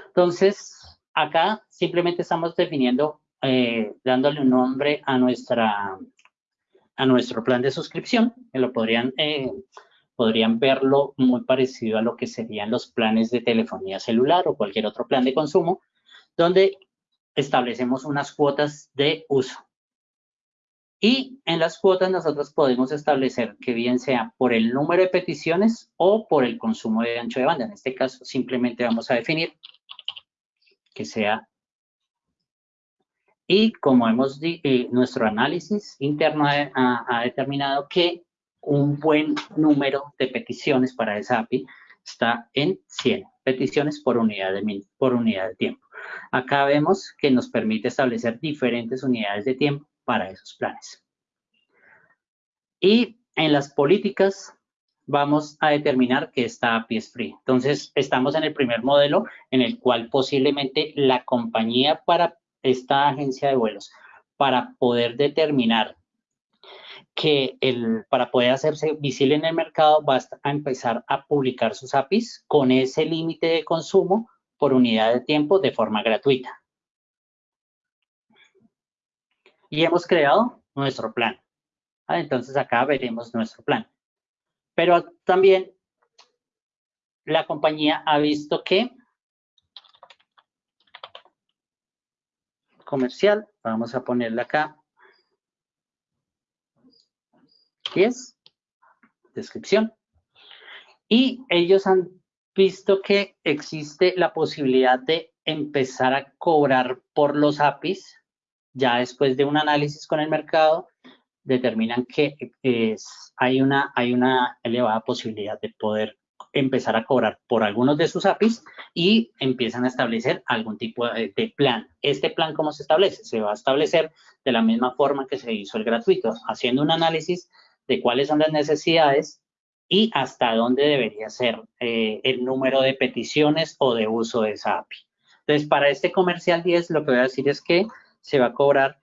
Entonces, acá simplemente estamos definiendo, eh, dándole un nombre a nuestra a nuestro plan de suscripción, que lo podrían, eh, podrían verlo muy parecido a lo que serían los planes de telefonía celular o cualquier otro plan de consumo, donde establecemos unas cuotas de uso. Y en las cuotas nosotros podemos establecer que bien sea por el número de peticiones o por el consumo de ancho de banda. En este caso simplemente vamos a definir que sea y como hemos eh, nuestro análisis interno ha, determinado que un buen número de peticiones para esa API está en 100 peticiones por unidad de, por unidad de tiempo. Acá vemos que nos permite establecer diferentes unidades de tiempo para esos planes. Y en las políticas vamos a determinar que esta API es free. Entonces, estamos en el primer modelo en el cual posiblemente la compañía para esta agencia de vuelos, para poder determinar que el, para poder hacerse visible en el mercado basta a empezar a publicar sus APIs con ese límite de consumo por unidad de tiempo de forma gratuita. Y hemos creado nuestro plan. Ah, entonces acá veremos nuestro plan. Pero también la compañía ha visto que comercial, vamos a ponerle acá 10, descripción. Y ellos han visto que existe la posibilidad de empezar a cobrar por los APIs, ya después de un análisis con el mercado, determinan que es, hay, una, hay una elevada posibilidad de poder empezar a cobrar por algunos de sus APIs y empiezan a establecer algún tipo de, plan. Este plan, ¿cómo se establece? Se va a establecer de la misma forma que se hizo el gratuito, haciendo un análisis de cuáles son las necesidades y hasta dónde debería ser eh, el número de peticiones o de uso de esa API. Entonces, para este comercial 10, lo que voy a decir es que se va a cobrar,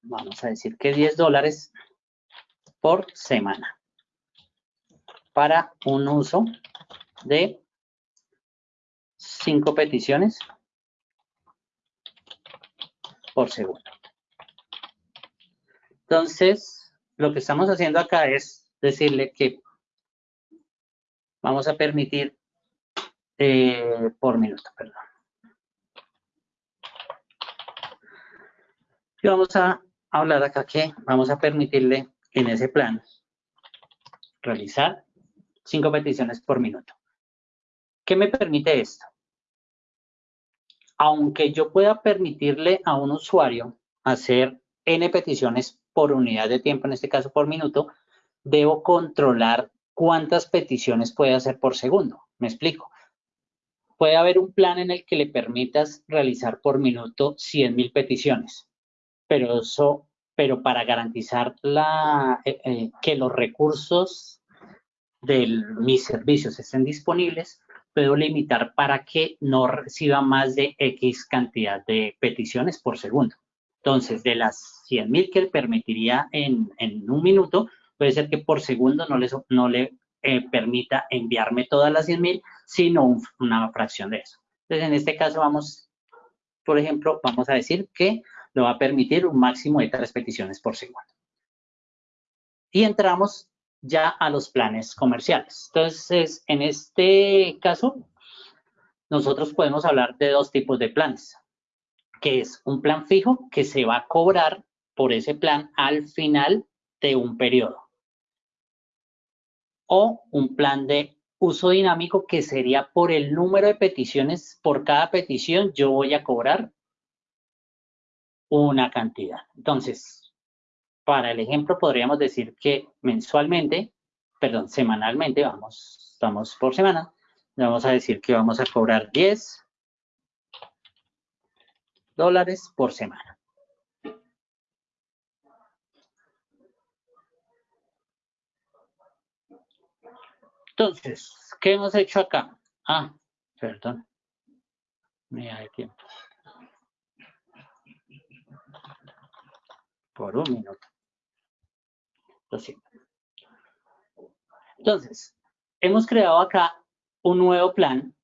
vamos a decir que 10 dólares por semana para un uso de 5 peticiones por segundo. Entonces, lo que estamos haciendo acá es decirle que vamos a permitir eh, por minuto, perdón. Y vamos a hablar acá que vamos a permitirle en ese plan realizar cinco peticiones por minuto. ¿Qué me permite esto? Aunque yo pueda permitirle a un usuario hacer N peticiones por unidad de tiempo, en este caso por minuto, debo controlar cuántas peticiones puede hacer por segundo. Me explico. Puede haber un plan en el que le permitas realizar por minuto 100.000 peticiones, pero eso, pero para garantizar la, eh, eh, que los recursos de mis servicios estén disponibles, puedo limitar para que no reciba más de X cantidad de peticiones por segundo. Entonces, de las 100.000 que permitiría en, un minuto, puede ser que por segundo no le, no le eh, permita enviarme todas las 100.000, sino una fracción de eso. Entonces, en este caso vamos, por ejemplo, vamos a decir que lo va a permitir un máximo de tres peticiones por segundo. Y entramos ya a los planes comerciales. Entonces, en este caso, nosotros podemos hablar de dos tipos de planes que es un plan fijo que se va a cobrar por ese plan al final de un periodo. O un plan de uso dinámico que sería por el número de peticiones, por cada petición yo voy a cobrar una cantidad. Entonces, para el ejemplo podríamos decir que mensualmente, perdón, semanalmente, vamos, estamos por semana, vamos a decir que vamos a cobrar 10 dólares por semana. Entonces, ¿qué hemos hecho acá? Ah, perdón. Mira de tiempo. Por un minuto. Entonces, hemos creado acá un nuevo plan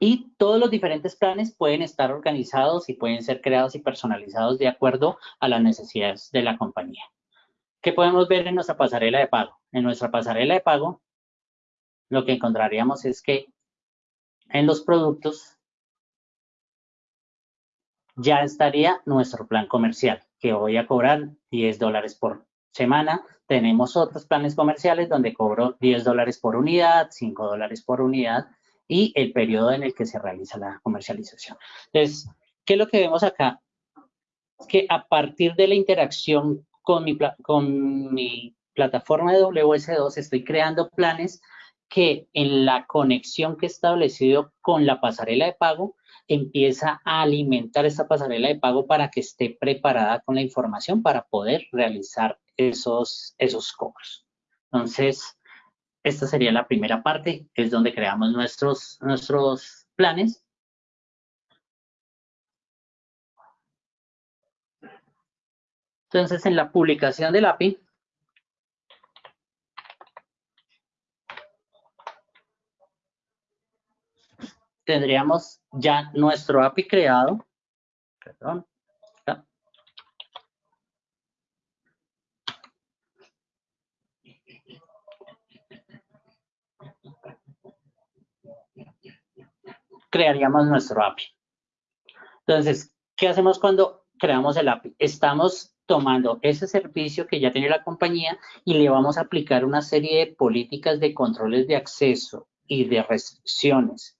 y todos los diferentes planes pueden estar organizados y pueden ser creados y personalizados de acuerdo a las necesidades de la compañía. ¿Qué podemos ver en nuestra pasarela de pago? En nuestra pasarela de pago, lo que encontraríamos es que en los productos ya estaría nuestro plan comercial, que voy a cobrar 10 dólares por semana. Tenemos otros planes comerciales donde cobro 10 dólares por unidad, 5 dólares por unidad y el periodo en el que se realiza la comercialización. Entonces, ¿qué es lo que vemos acá? Que a partir de la interacción con mi, con mi plataforma de WS2 estoy creando planes que en la conexión que he establecido con la pasarela de pago empieza a alimentar esta pasarela de pago para que esté preparada con la información para poder realizar esos, esos cobros. Entonces, esta sería la primera parte, es donde creamos nuestros, nuestros planes. Entonces, en la publicación del API, tendríamos ya nuestro API creado. Perdón. Crearíamos nuestro API. Entonces, ¿qué hacemos cuando creamos el API? Estamos tomando ese servicio que ya tiene la compañía y le vamos a aplicar una serie de políticas de controles de acceso y de restricciones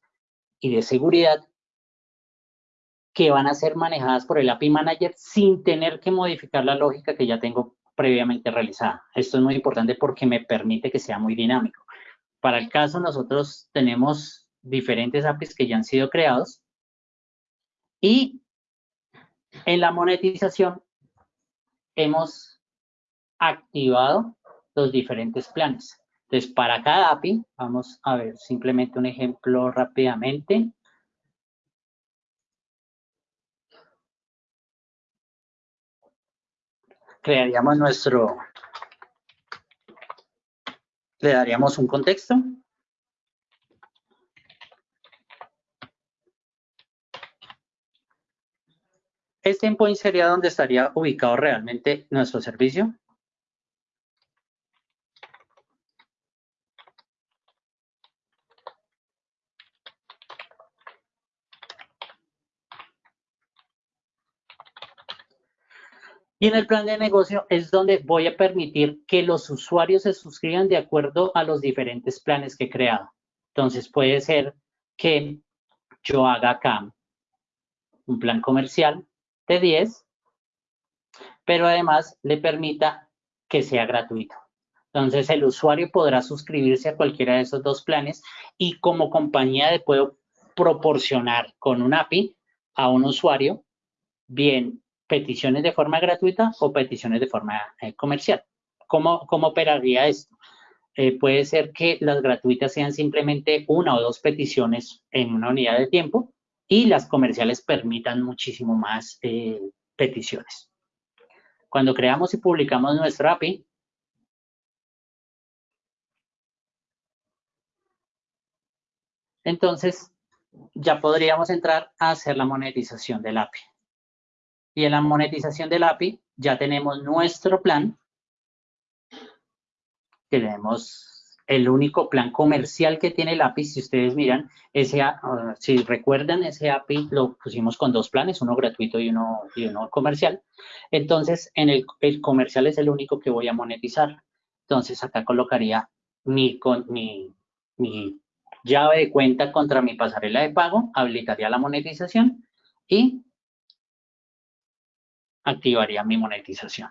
y de seguridad que van a ser manejadas por el API Manager sin tener que modificar la lógica que ya tengo previamente realizada. Esto es muy importante porque me permite que sea muy dinámico. Para el caso, nosotros tenemos diferentes APIs que ya han sido creados y en la monetización hemos activado los diferentes planes. Entonces, para cada API, vamos a ver simplemente un ejemplo rápidamente. Crearíamos nuestro, le daríamos un contexto. Este endpoint sería donde estaría ubicado realmente nuestro servicio. Y en el plan de negocio es donde voy a permitir que los usuarios se suscriban de acuerdo a los diferentes planes que he creado. Entonces puede ser que yo haga acá un plan comercial de 10, pero además le permita que sea gratuito. Entonces el usuario podrá suscribirse a cualquiera de esos dos planes y como compañía le puedo proporcionar con un API a un usuario bien peticiones de forma gratuita o peticiones de forma eh, comercial. ¿Cómo, ¿Cómo, operaría esto? Eh, puede ser que las gratuitas sean simplemente una o dos peticiones en una unidad de tiempo y las comerciales permitan muchísimo más eh, peticiones. Cuando creamos y publicamos nuestro API, entonces ya podríamos entrar a hacer la monetización del API. Y en la monetización del API ya tenemos nuestro plan. Tenemos el único plan comercial que tiene el API, si ustedes miran, ese, ah, si recuerdan, ese API lo pusimos con dos planes, uno gratuito y uno, y uno comercial. Entonces, en el, el, comercial es el único que voy a monetizar. Entonces, acá colocaría mi, con, mi, mi llave de cuenta contra mi pasarela de pago, habilitaría la monetización y activaría mi monetización.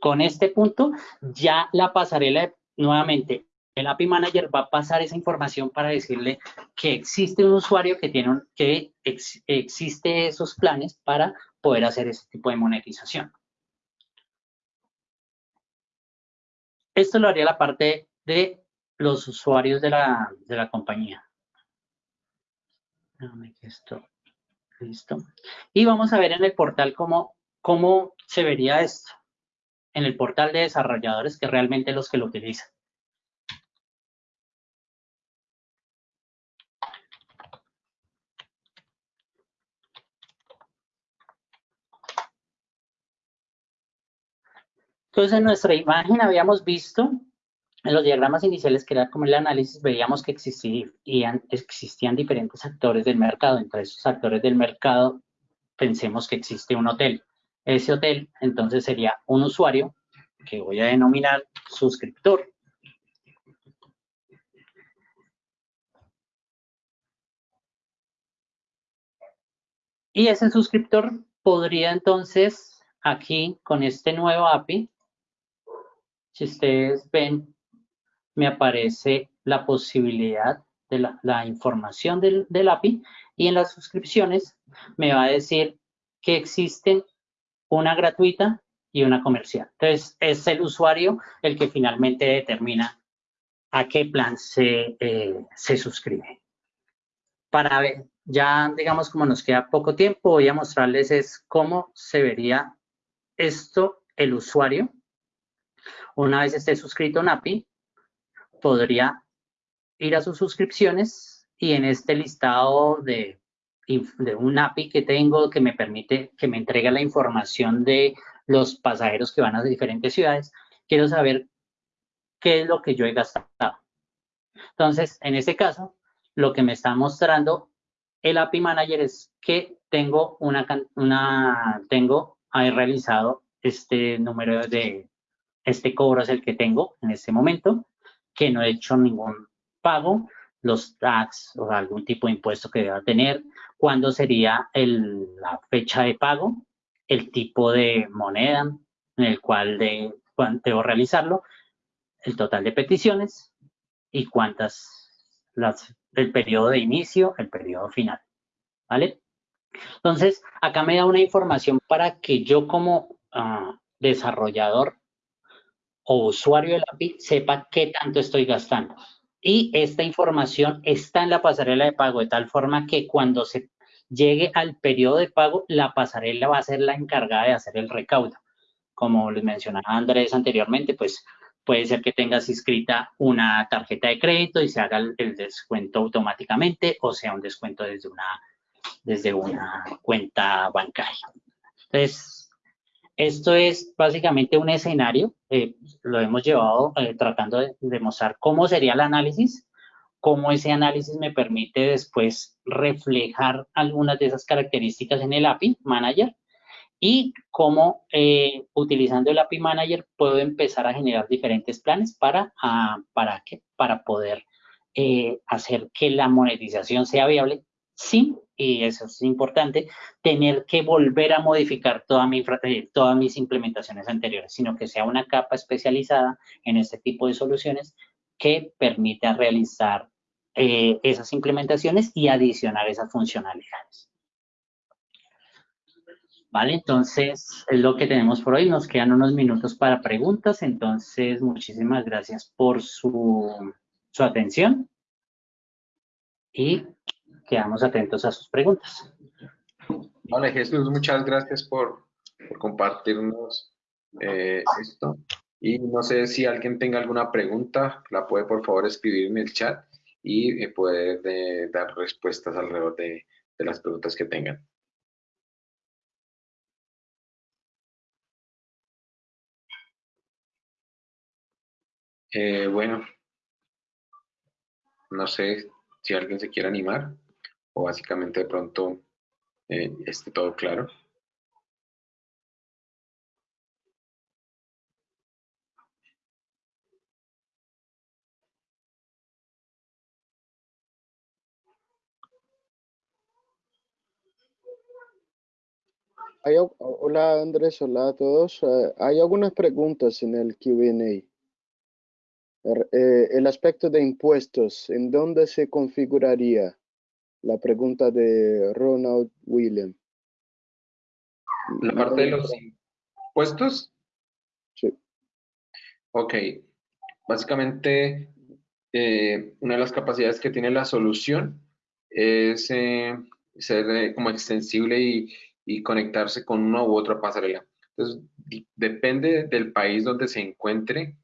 Con este punto, ya la pasarela, nuevamente, el API Manager va a pasar esa información para decirle que existe un usuario que tiene que existe esos planes para poder hacer ese tipo de monetización. Esto lo haría la parte de los usuarios de la, de la compañía. esto Listo. Y vamos a ver en el portal cómo, cómo se vería esto. En el portal de desarrolladores, que realmente los que lo utilizan. Entonces, en nuestra imagen habíamos visto en los diagramas iniciales, que era como el análisis, veíamos que existían, diferentes actores del mercado. Entre esos actores del mercado, pensemos que existe un hotel. Ese hotel, entonces, sería un usuario que voy a denominar suscriptor. Y ese suscriptor podría entonces, aquí con este nuevo API, si ustedes ven, me aparece la posibilidad de la, información del, API y en las suscripciones me va a decir que existen una gratuita y una comercial. Entonces, es el usuario el que finalmente determina a qué plan se, eh, se suscribe. Para ver, ya digamos como nos queda poco tiempo, voy a mostrarles es cómo se vería esto el usuario, una vez esté suscrito un API, podría ir a sus suscripciones y en este listado de, de un API que tengo que me permite, que me entrega la información de los pasajeros que van a diferentes ciudades, quiero saber qué es lo que yo he gastado. Entonces, en este caso, lo que me está mostrando el API Manager es que tengo una, una tengo, he realizado este número de, este cobro es el que tengo en este momento, que no he hecho ningún pago, los tax o algún tipo de impuesto que deba tener, cuándo sería el, la fecha de pago, el tipo de moneda en el cual de, debo realizarlo, el total de peticiones y cuántas, las, el periodo de inicio, el periodo final, ¿vale? Entonces, acá me da una información para que yo como ah, desarrollador o usuario del API sepa qué tanto estoy gastando. Y esta información está en la pasarela de pago de tal forma que cuando se llegue al periodo de pago, la pasarela va a ser la encargada de hacer el recaudo. Como les mencionaba Andrés anteriormente, pues puede ser que tengas inscrita una tarjeta de crédito y se haga el, descuento automáticamente o sea un descuento desde una, desde una cuenta bancaria. Entonces, esto es básicamente un escenario, eh, lo hemos llevado eh, tratando de demostrar cómo sería el análisis, cómo ese análisis me permite después reflejar algunas de esas características en el API Manager y cómo eh, utilizando el API Manager puedo empezar a generar diferentes planes para, ah, para, que, para poder eh, hacer que la monetización sea viable sin, y eso es importante, tener que volver a modificar toda mi, eh, todas mis implementaciones anteriores, sino que sea una capa especializada en este tipo de soluciones que permita realizar esas implementaciones y adicionar esas funcionalidades. Vale, entonces es lo que tenemos por hoy. Nos quedan unos minutos para preguntas. Entonces, muchísimas gracias por su, atención y quedamos atentos a sus preguntas. Vale, Jesús, muchas gracias por, compartirnos eh, esto. Y no sé si alguien tenga alguna pregunta, la puede por favor escribir en el chat y eh, eh, dar respuestas alrededor de las preguntas que tengan. Eh, bueno, no sé si alguien se quiere animar o básicamente de pronto eh, esté todo claro. hola Andrés, hola a todos. Eh, hay algunas preguntas en el Q&A. Eh, el aspecto de impuestos, ¿en dónde se configuraría? La pregunta de Ronald William. ¿La parte de los impuestos? Sí. Ok. Básicamente, eh, una de las capacidades que tiene la solución es eh, ser como extensible y, y, conectarse con una u otra pasarela. Entonces, depende del país donde se encuentre,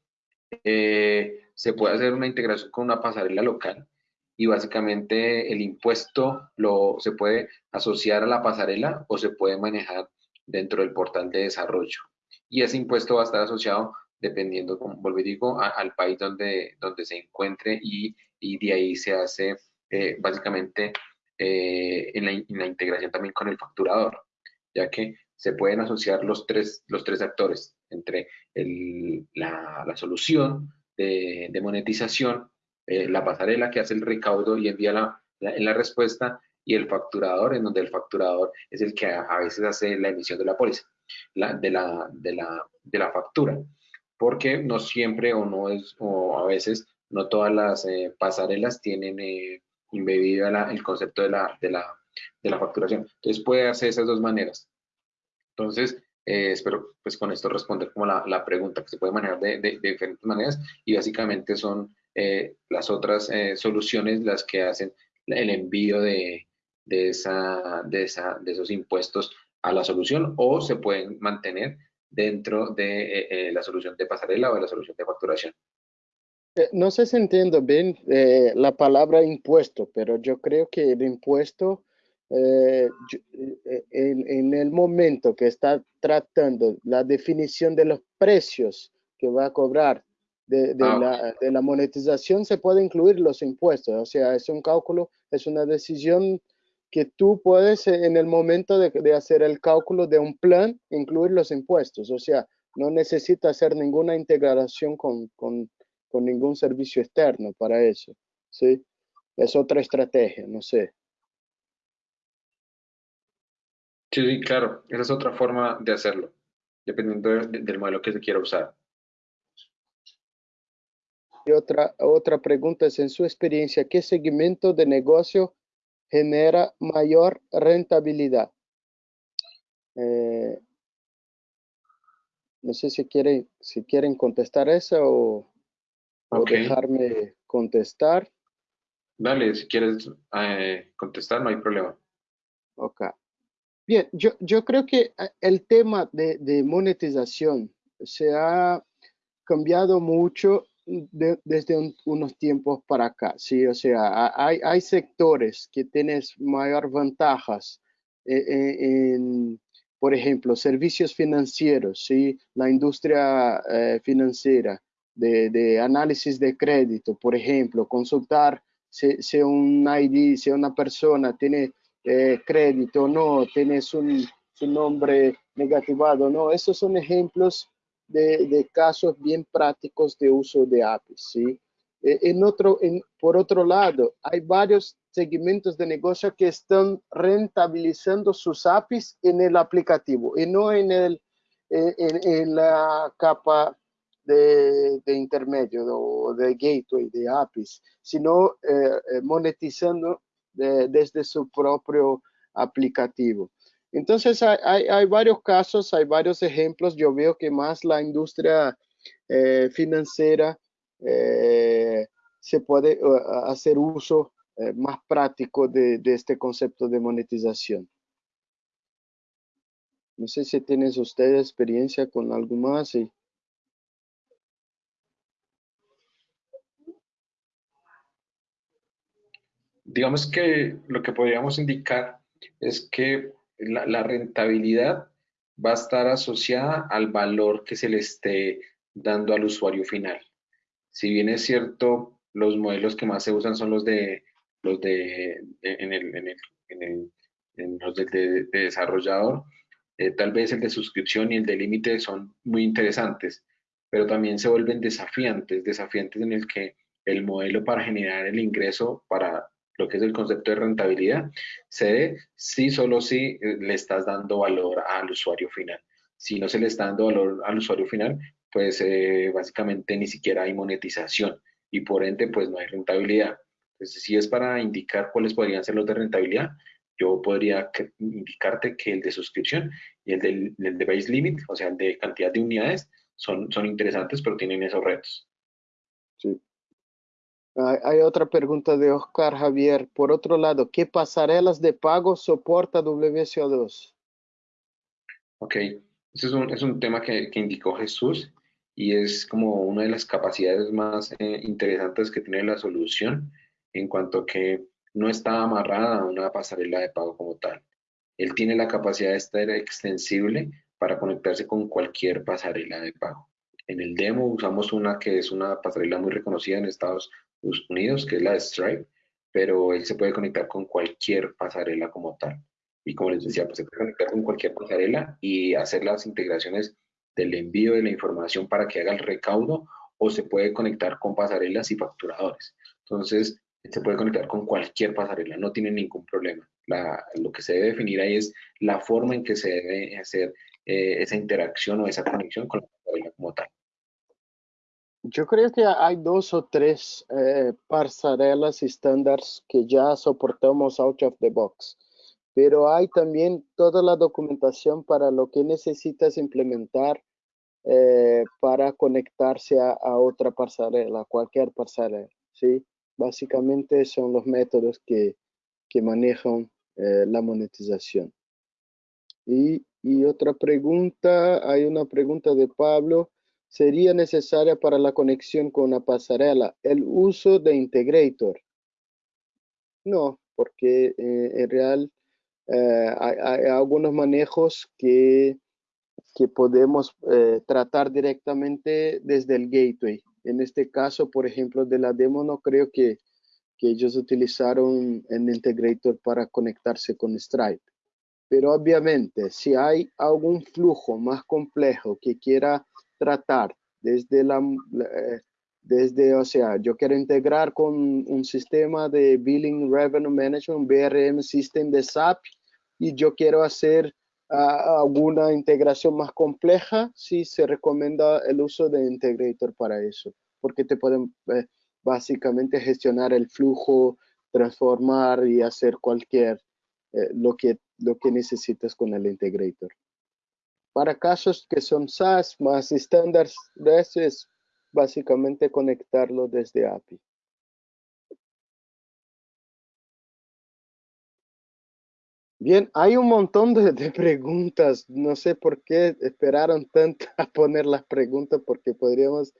eh, se puede hacer una integración con una pasarela local y básicamente el impuesto lo, se puede asociar a la pasarela o se puede manejar dentro del portal de desarrollo. Y ese impuesto va a estar asociado, dependiendo, como y digo, al país donde, donde se encuentre y, y de ahí se hace eh, básicamente eh, en, la, integración también con el facturador, ya que se pueden asociar los tres, los tres actores entre la, solución de, monetización, eh, la pasarela que hace el recaudo y envía la, la, respuesta y el facturador, en donde el facturador es el que a, veces hace la emisión de la póliza, de, la, de, la, de la factura, porque no siempre o no es, o a veces no todas las eh, pasarelas tienen eh, el concepto de la, de, la, de la facturación. Entonces puede hacer esas dos maneras. Entonces, eh, espero pues con esto responder como la, la, pregunta que se puede manejar de, de, diferentes maneras y básicamente son eh, las otras eh, soluciones las que hacen el envío de, de, esa, de, esa, de esos impuestos a la solución o se pueden mantener dentro de eh, la solución de pasarela o de la solución de facturación. No sé si entiendo bien la palabra impuesto, pero yo creo que el impuesto, en, el momento que está tratando la definición de los precios que va a cobrar de, ah, la, de la monetización, se puede incluir los impuestos. O sea, es un cálculo, es una decisión que tú puedes eh, en el momento de, hacer el cálculo de un plan incluir los impuestos. O sea, no necesita hacer ninguna integración con, ningún servicio externo para eso. ¿sí? Es otra estrategia, no sé. Sí, sí, claro. Esa es otra forma de hacerlo, dependiendo del modelo que se quiera usar. Y otra, otra pregunta es, en su experiencia, ¿qué segmento de negocio genera mayor rentabilidad. Eh, no sé si quieren, si quieren contestar eso o, dejarme contestar. Dale, si quieres eh, contestar, no hay problema. Ok. Bien, yo, yo creo que eh, el tema de, de monetización se ha cambiado mucho desde unos tiempos para acá, sí, o sea, hay, sectores que tienen mayor ventajas eh, eh, por ejemplo, servicios financieros, sí, la industria eh, financiera de, análisis de crédito, por ejemplo, consultar si, un ID, si una persona tiene crédito o no, tiene su, nombre negativado no, esos son ejemplos de, casos bien prácticos de uso de APIs. ¿sí? E, en otro, en, por otro lado, hay varios segmentos de negocio que están rentabilizando sus APIs en el aplicativo y no en, el, en, la capa de, de, intermedio o de gateway de APIs, sino eh, eh, monetizando desde su propio aplicativo. Entonces hay, varios casos, hay varios ejemplos. Yo veo que más la industria eh, financiera eh, se puede hacer uso eh, más práctico de, este concepto de monetización. No sé si tienes ustedes experiencia con algo más. Digamos que lo que podríamos indicar es que la, rentabilidad va a estar asociada al valor que se le esté dando al usuario final. Si bien es cierto, los modelos que más se usan son los de los de en el, en el, en los de, desarrollador, eh, tal vez el de suscripción y el de límite son muy interesantes, pero también se vuelven desafiantes, desafiantes en el que el modelo para generar el ingreso para lo que es el concepto de rentabilidad, se dé si solo si eh, le estás dando valor al usuario final. Si no se le está dando valor al usuario final, pues eh, básicamente ni siquiera hay monetización y por ende pues no hay rentabilidad. Entonces, si es para indicar cuáles podrían ser los de rentabilidad, yo podría indicarte que el de suscripción y el, del, de base limit, o sea, el de cantidad de unidades, son, son interesantes, pero tienen esos retos. Sí, hay otra pregunta de Oscar Javier. Por otro lado, ¿qué pasarelas de pago soporta WSO2? Ok, ese es un, es un tema que, que, indicó Jesús y es como una de las capacidades más eh, interesantes que tiene la solución en cuanto que no está amarrada a una pasarela de pago como tal. Él tiene la capacidad de estar extensible para conectarse con cualquier pasarela de pago. En el demo usamos una que es una pasarela muy reconocida en Estados Unidos, que es la de Stripe, pero él se puede conectar con cualquier pasarela como tal. Y como les decía, pues se puede conectar con cualquier pasarela y hacer las integraciones del envío de la información para que haga el recaudo o se puede conectar con pasarelas y facturadores. Entonces, se puede conectar con cualquier pasarela, no tiene ningún problema. lo que se debe definir ahí es la forma en que se debe hacer eh, esa interacción o esa conexión con la pasarela como tal. Yo creo que hay dos o tres eh, pasarelas estándares que ya soportamos out of the box, pero hay también toda la documentación para lo que necesitas implementar eh, para conectarse a, otra pasarela, cualquier pasarela, ¿sí? Básicamente son los métodos que, que manejan eh, la monetización. Y Y otra pregunta, hay una pregunta de Pablo. ¿Sería necesaria para la conexión con la pasarela el uso de Integrator? No, porque eh, en real eh, hay, algunos manejos que, que podemos eh, tratar directamente desde el gateway. En este caso, por ejemplo, de la demo, no creo que, que ellos utilizaron el integrator para conectarse con Stripe. Pero obviamente, si hay algún flujo más complejo que quiera tratar desde la, desde, o sea, yo quiero integrar con un sistema de Billing Revenue Management, BRM System de SAP, y yo quiero hacer ah, alguna integración más compleja, sí se recomienda el uso de Integrator para eso, porque te pueden eh, básicamente gestionar el flujo, transformar y hacer cualquier, eh, lo, que, lo que necesitas con el Integrator. Para casos que son SaaS más estándares, es básicamente conectarlo desde API. Bien, hay un montón de, preguntas. No sé por qué esperaron tanto a poner las preguntas porque podríamos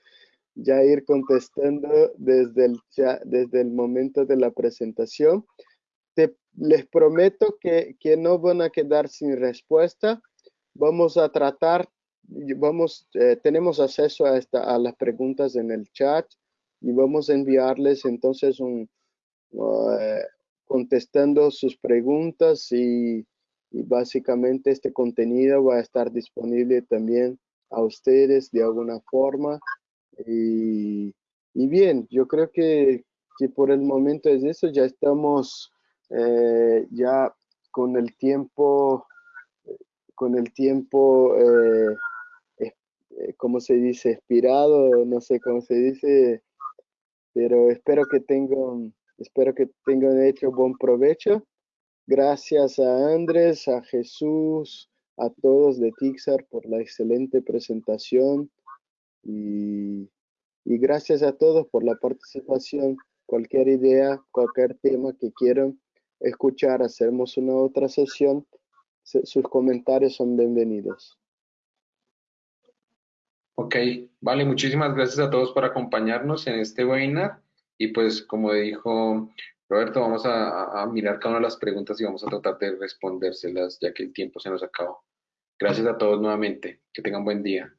ya ir contestando desde el, desde el momento de la presentación. Les prometo que, que no van a quedar sin respuesta. Vamos a tratar vamos, eh, tenemos acceso a, esta, a las preguntas en el chat y vamos a enviarles entonces un, eh, contestando sus preguntas y, básicamente este contenido va a estar disponible también a ustedes de alguna forma. Y, bien, yo creo que, que, por el momento es eso, ya estamos eh, ya con el tiempo, con el tiempo eh, ¿cómo se dice? Expirado, no sé cómo se dice, pero espero que tengan, espero que tengan hecho buen provecho. Gracias a Andrés, a Jesús, a todos de Tixar por la excelente presentación y, y gracias a todos por la participación. Cualquier idea, cualquier tema que quieran escuchar, hacemos una otra sesión, sus comentarios son bienvenidos. Ok, vale, muchísimas gracias a todos por acompañarnos en este webinar y pues como dijo Roberto, vamos a, mirar cada una de las preguntas y vamos a tratar de respondérselas ya que el tiempo se nos acabó. Gracias a todos nuevamente, que tengan buen día.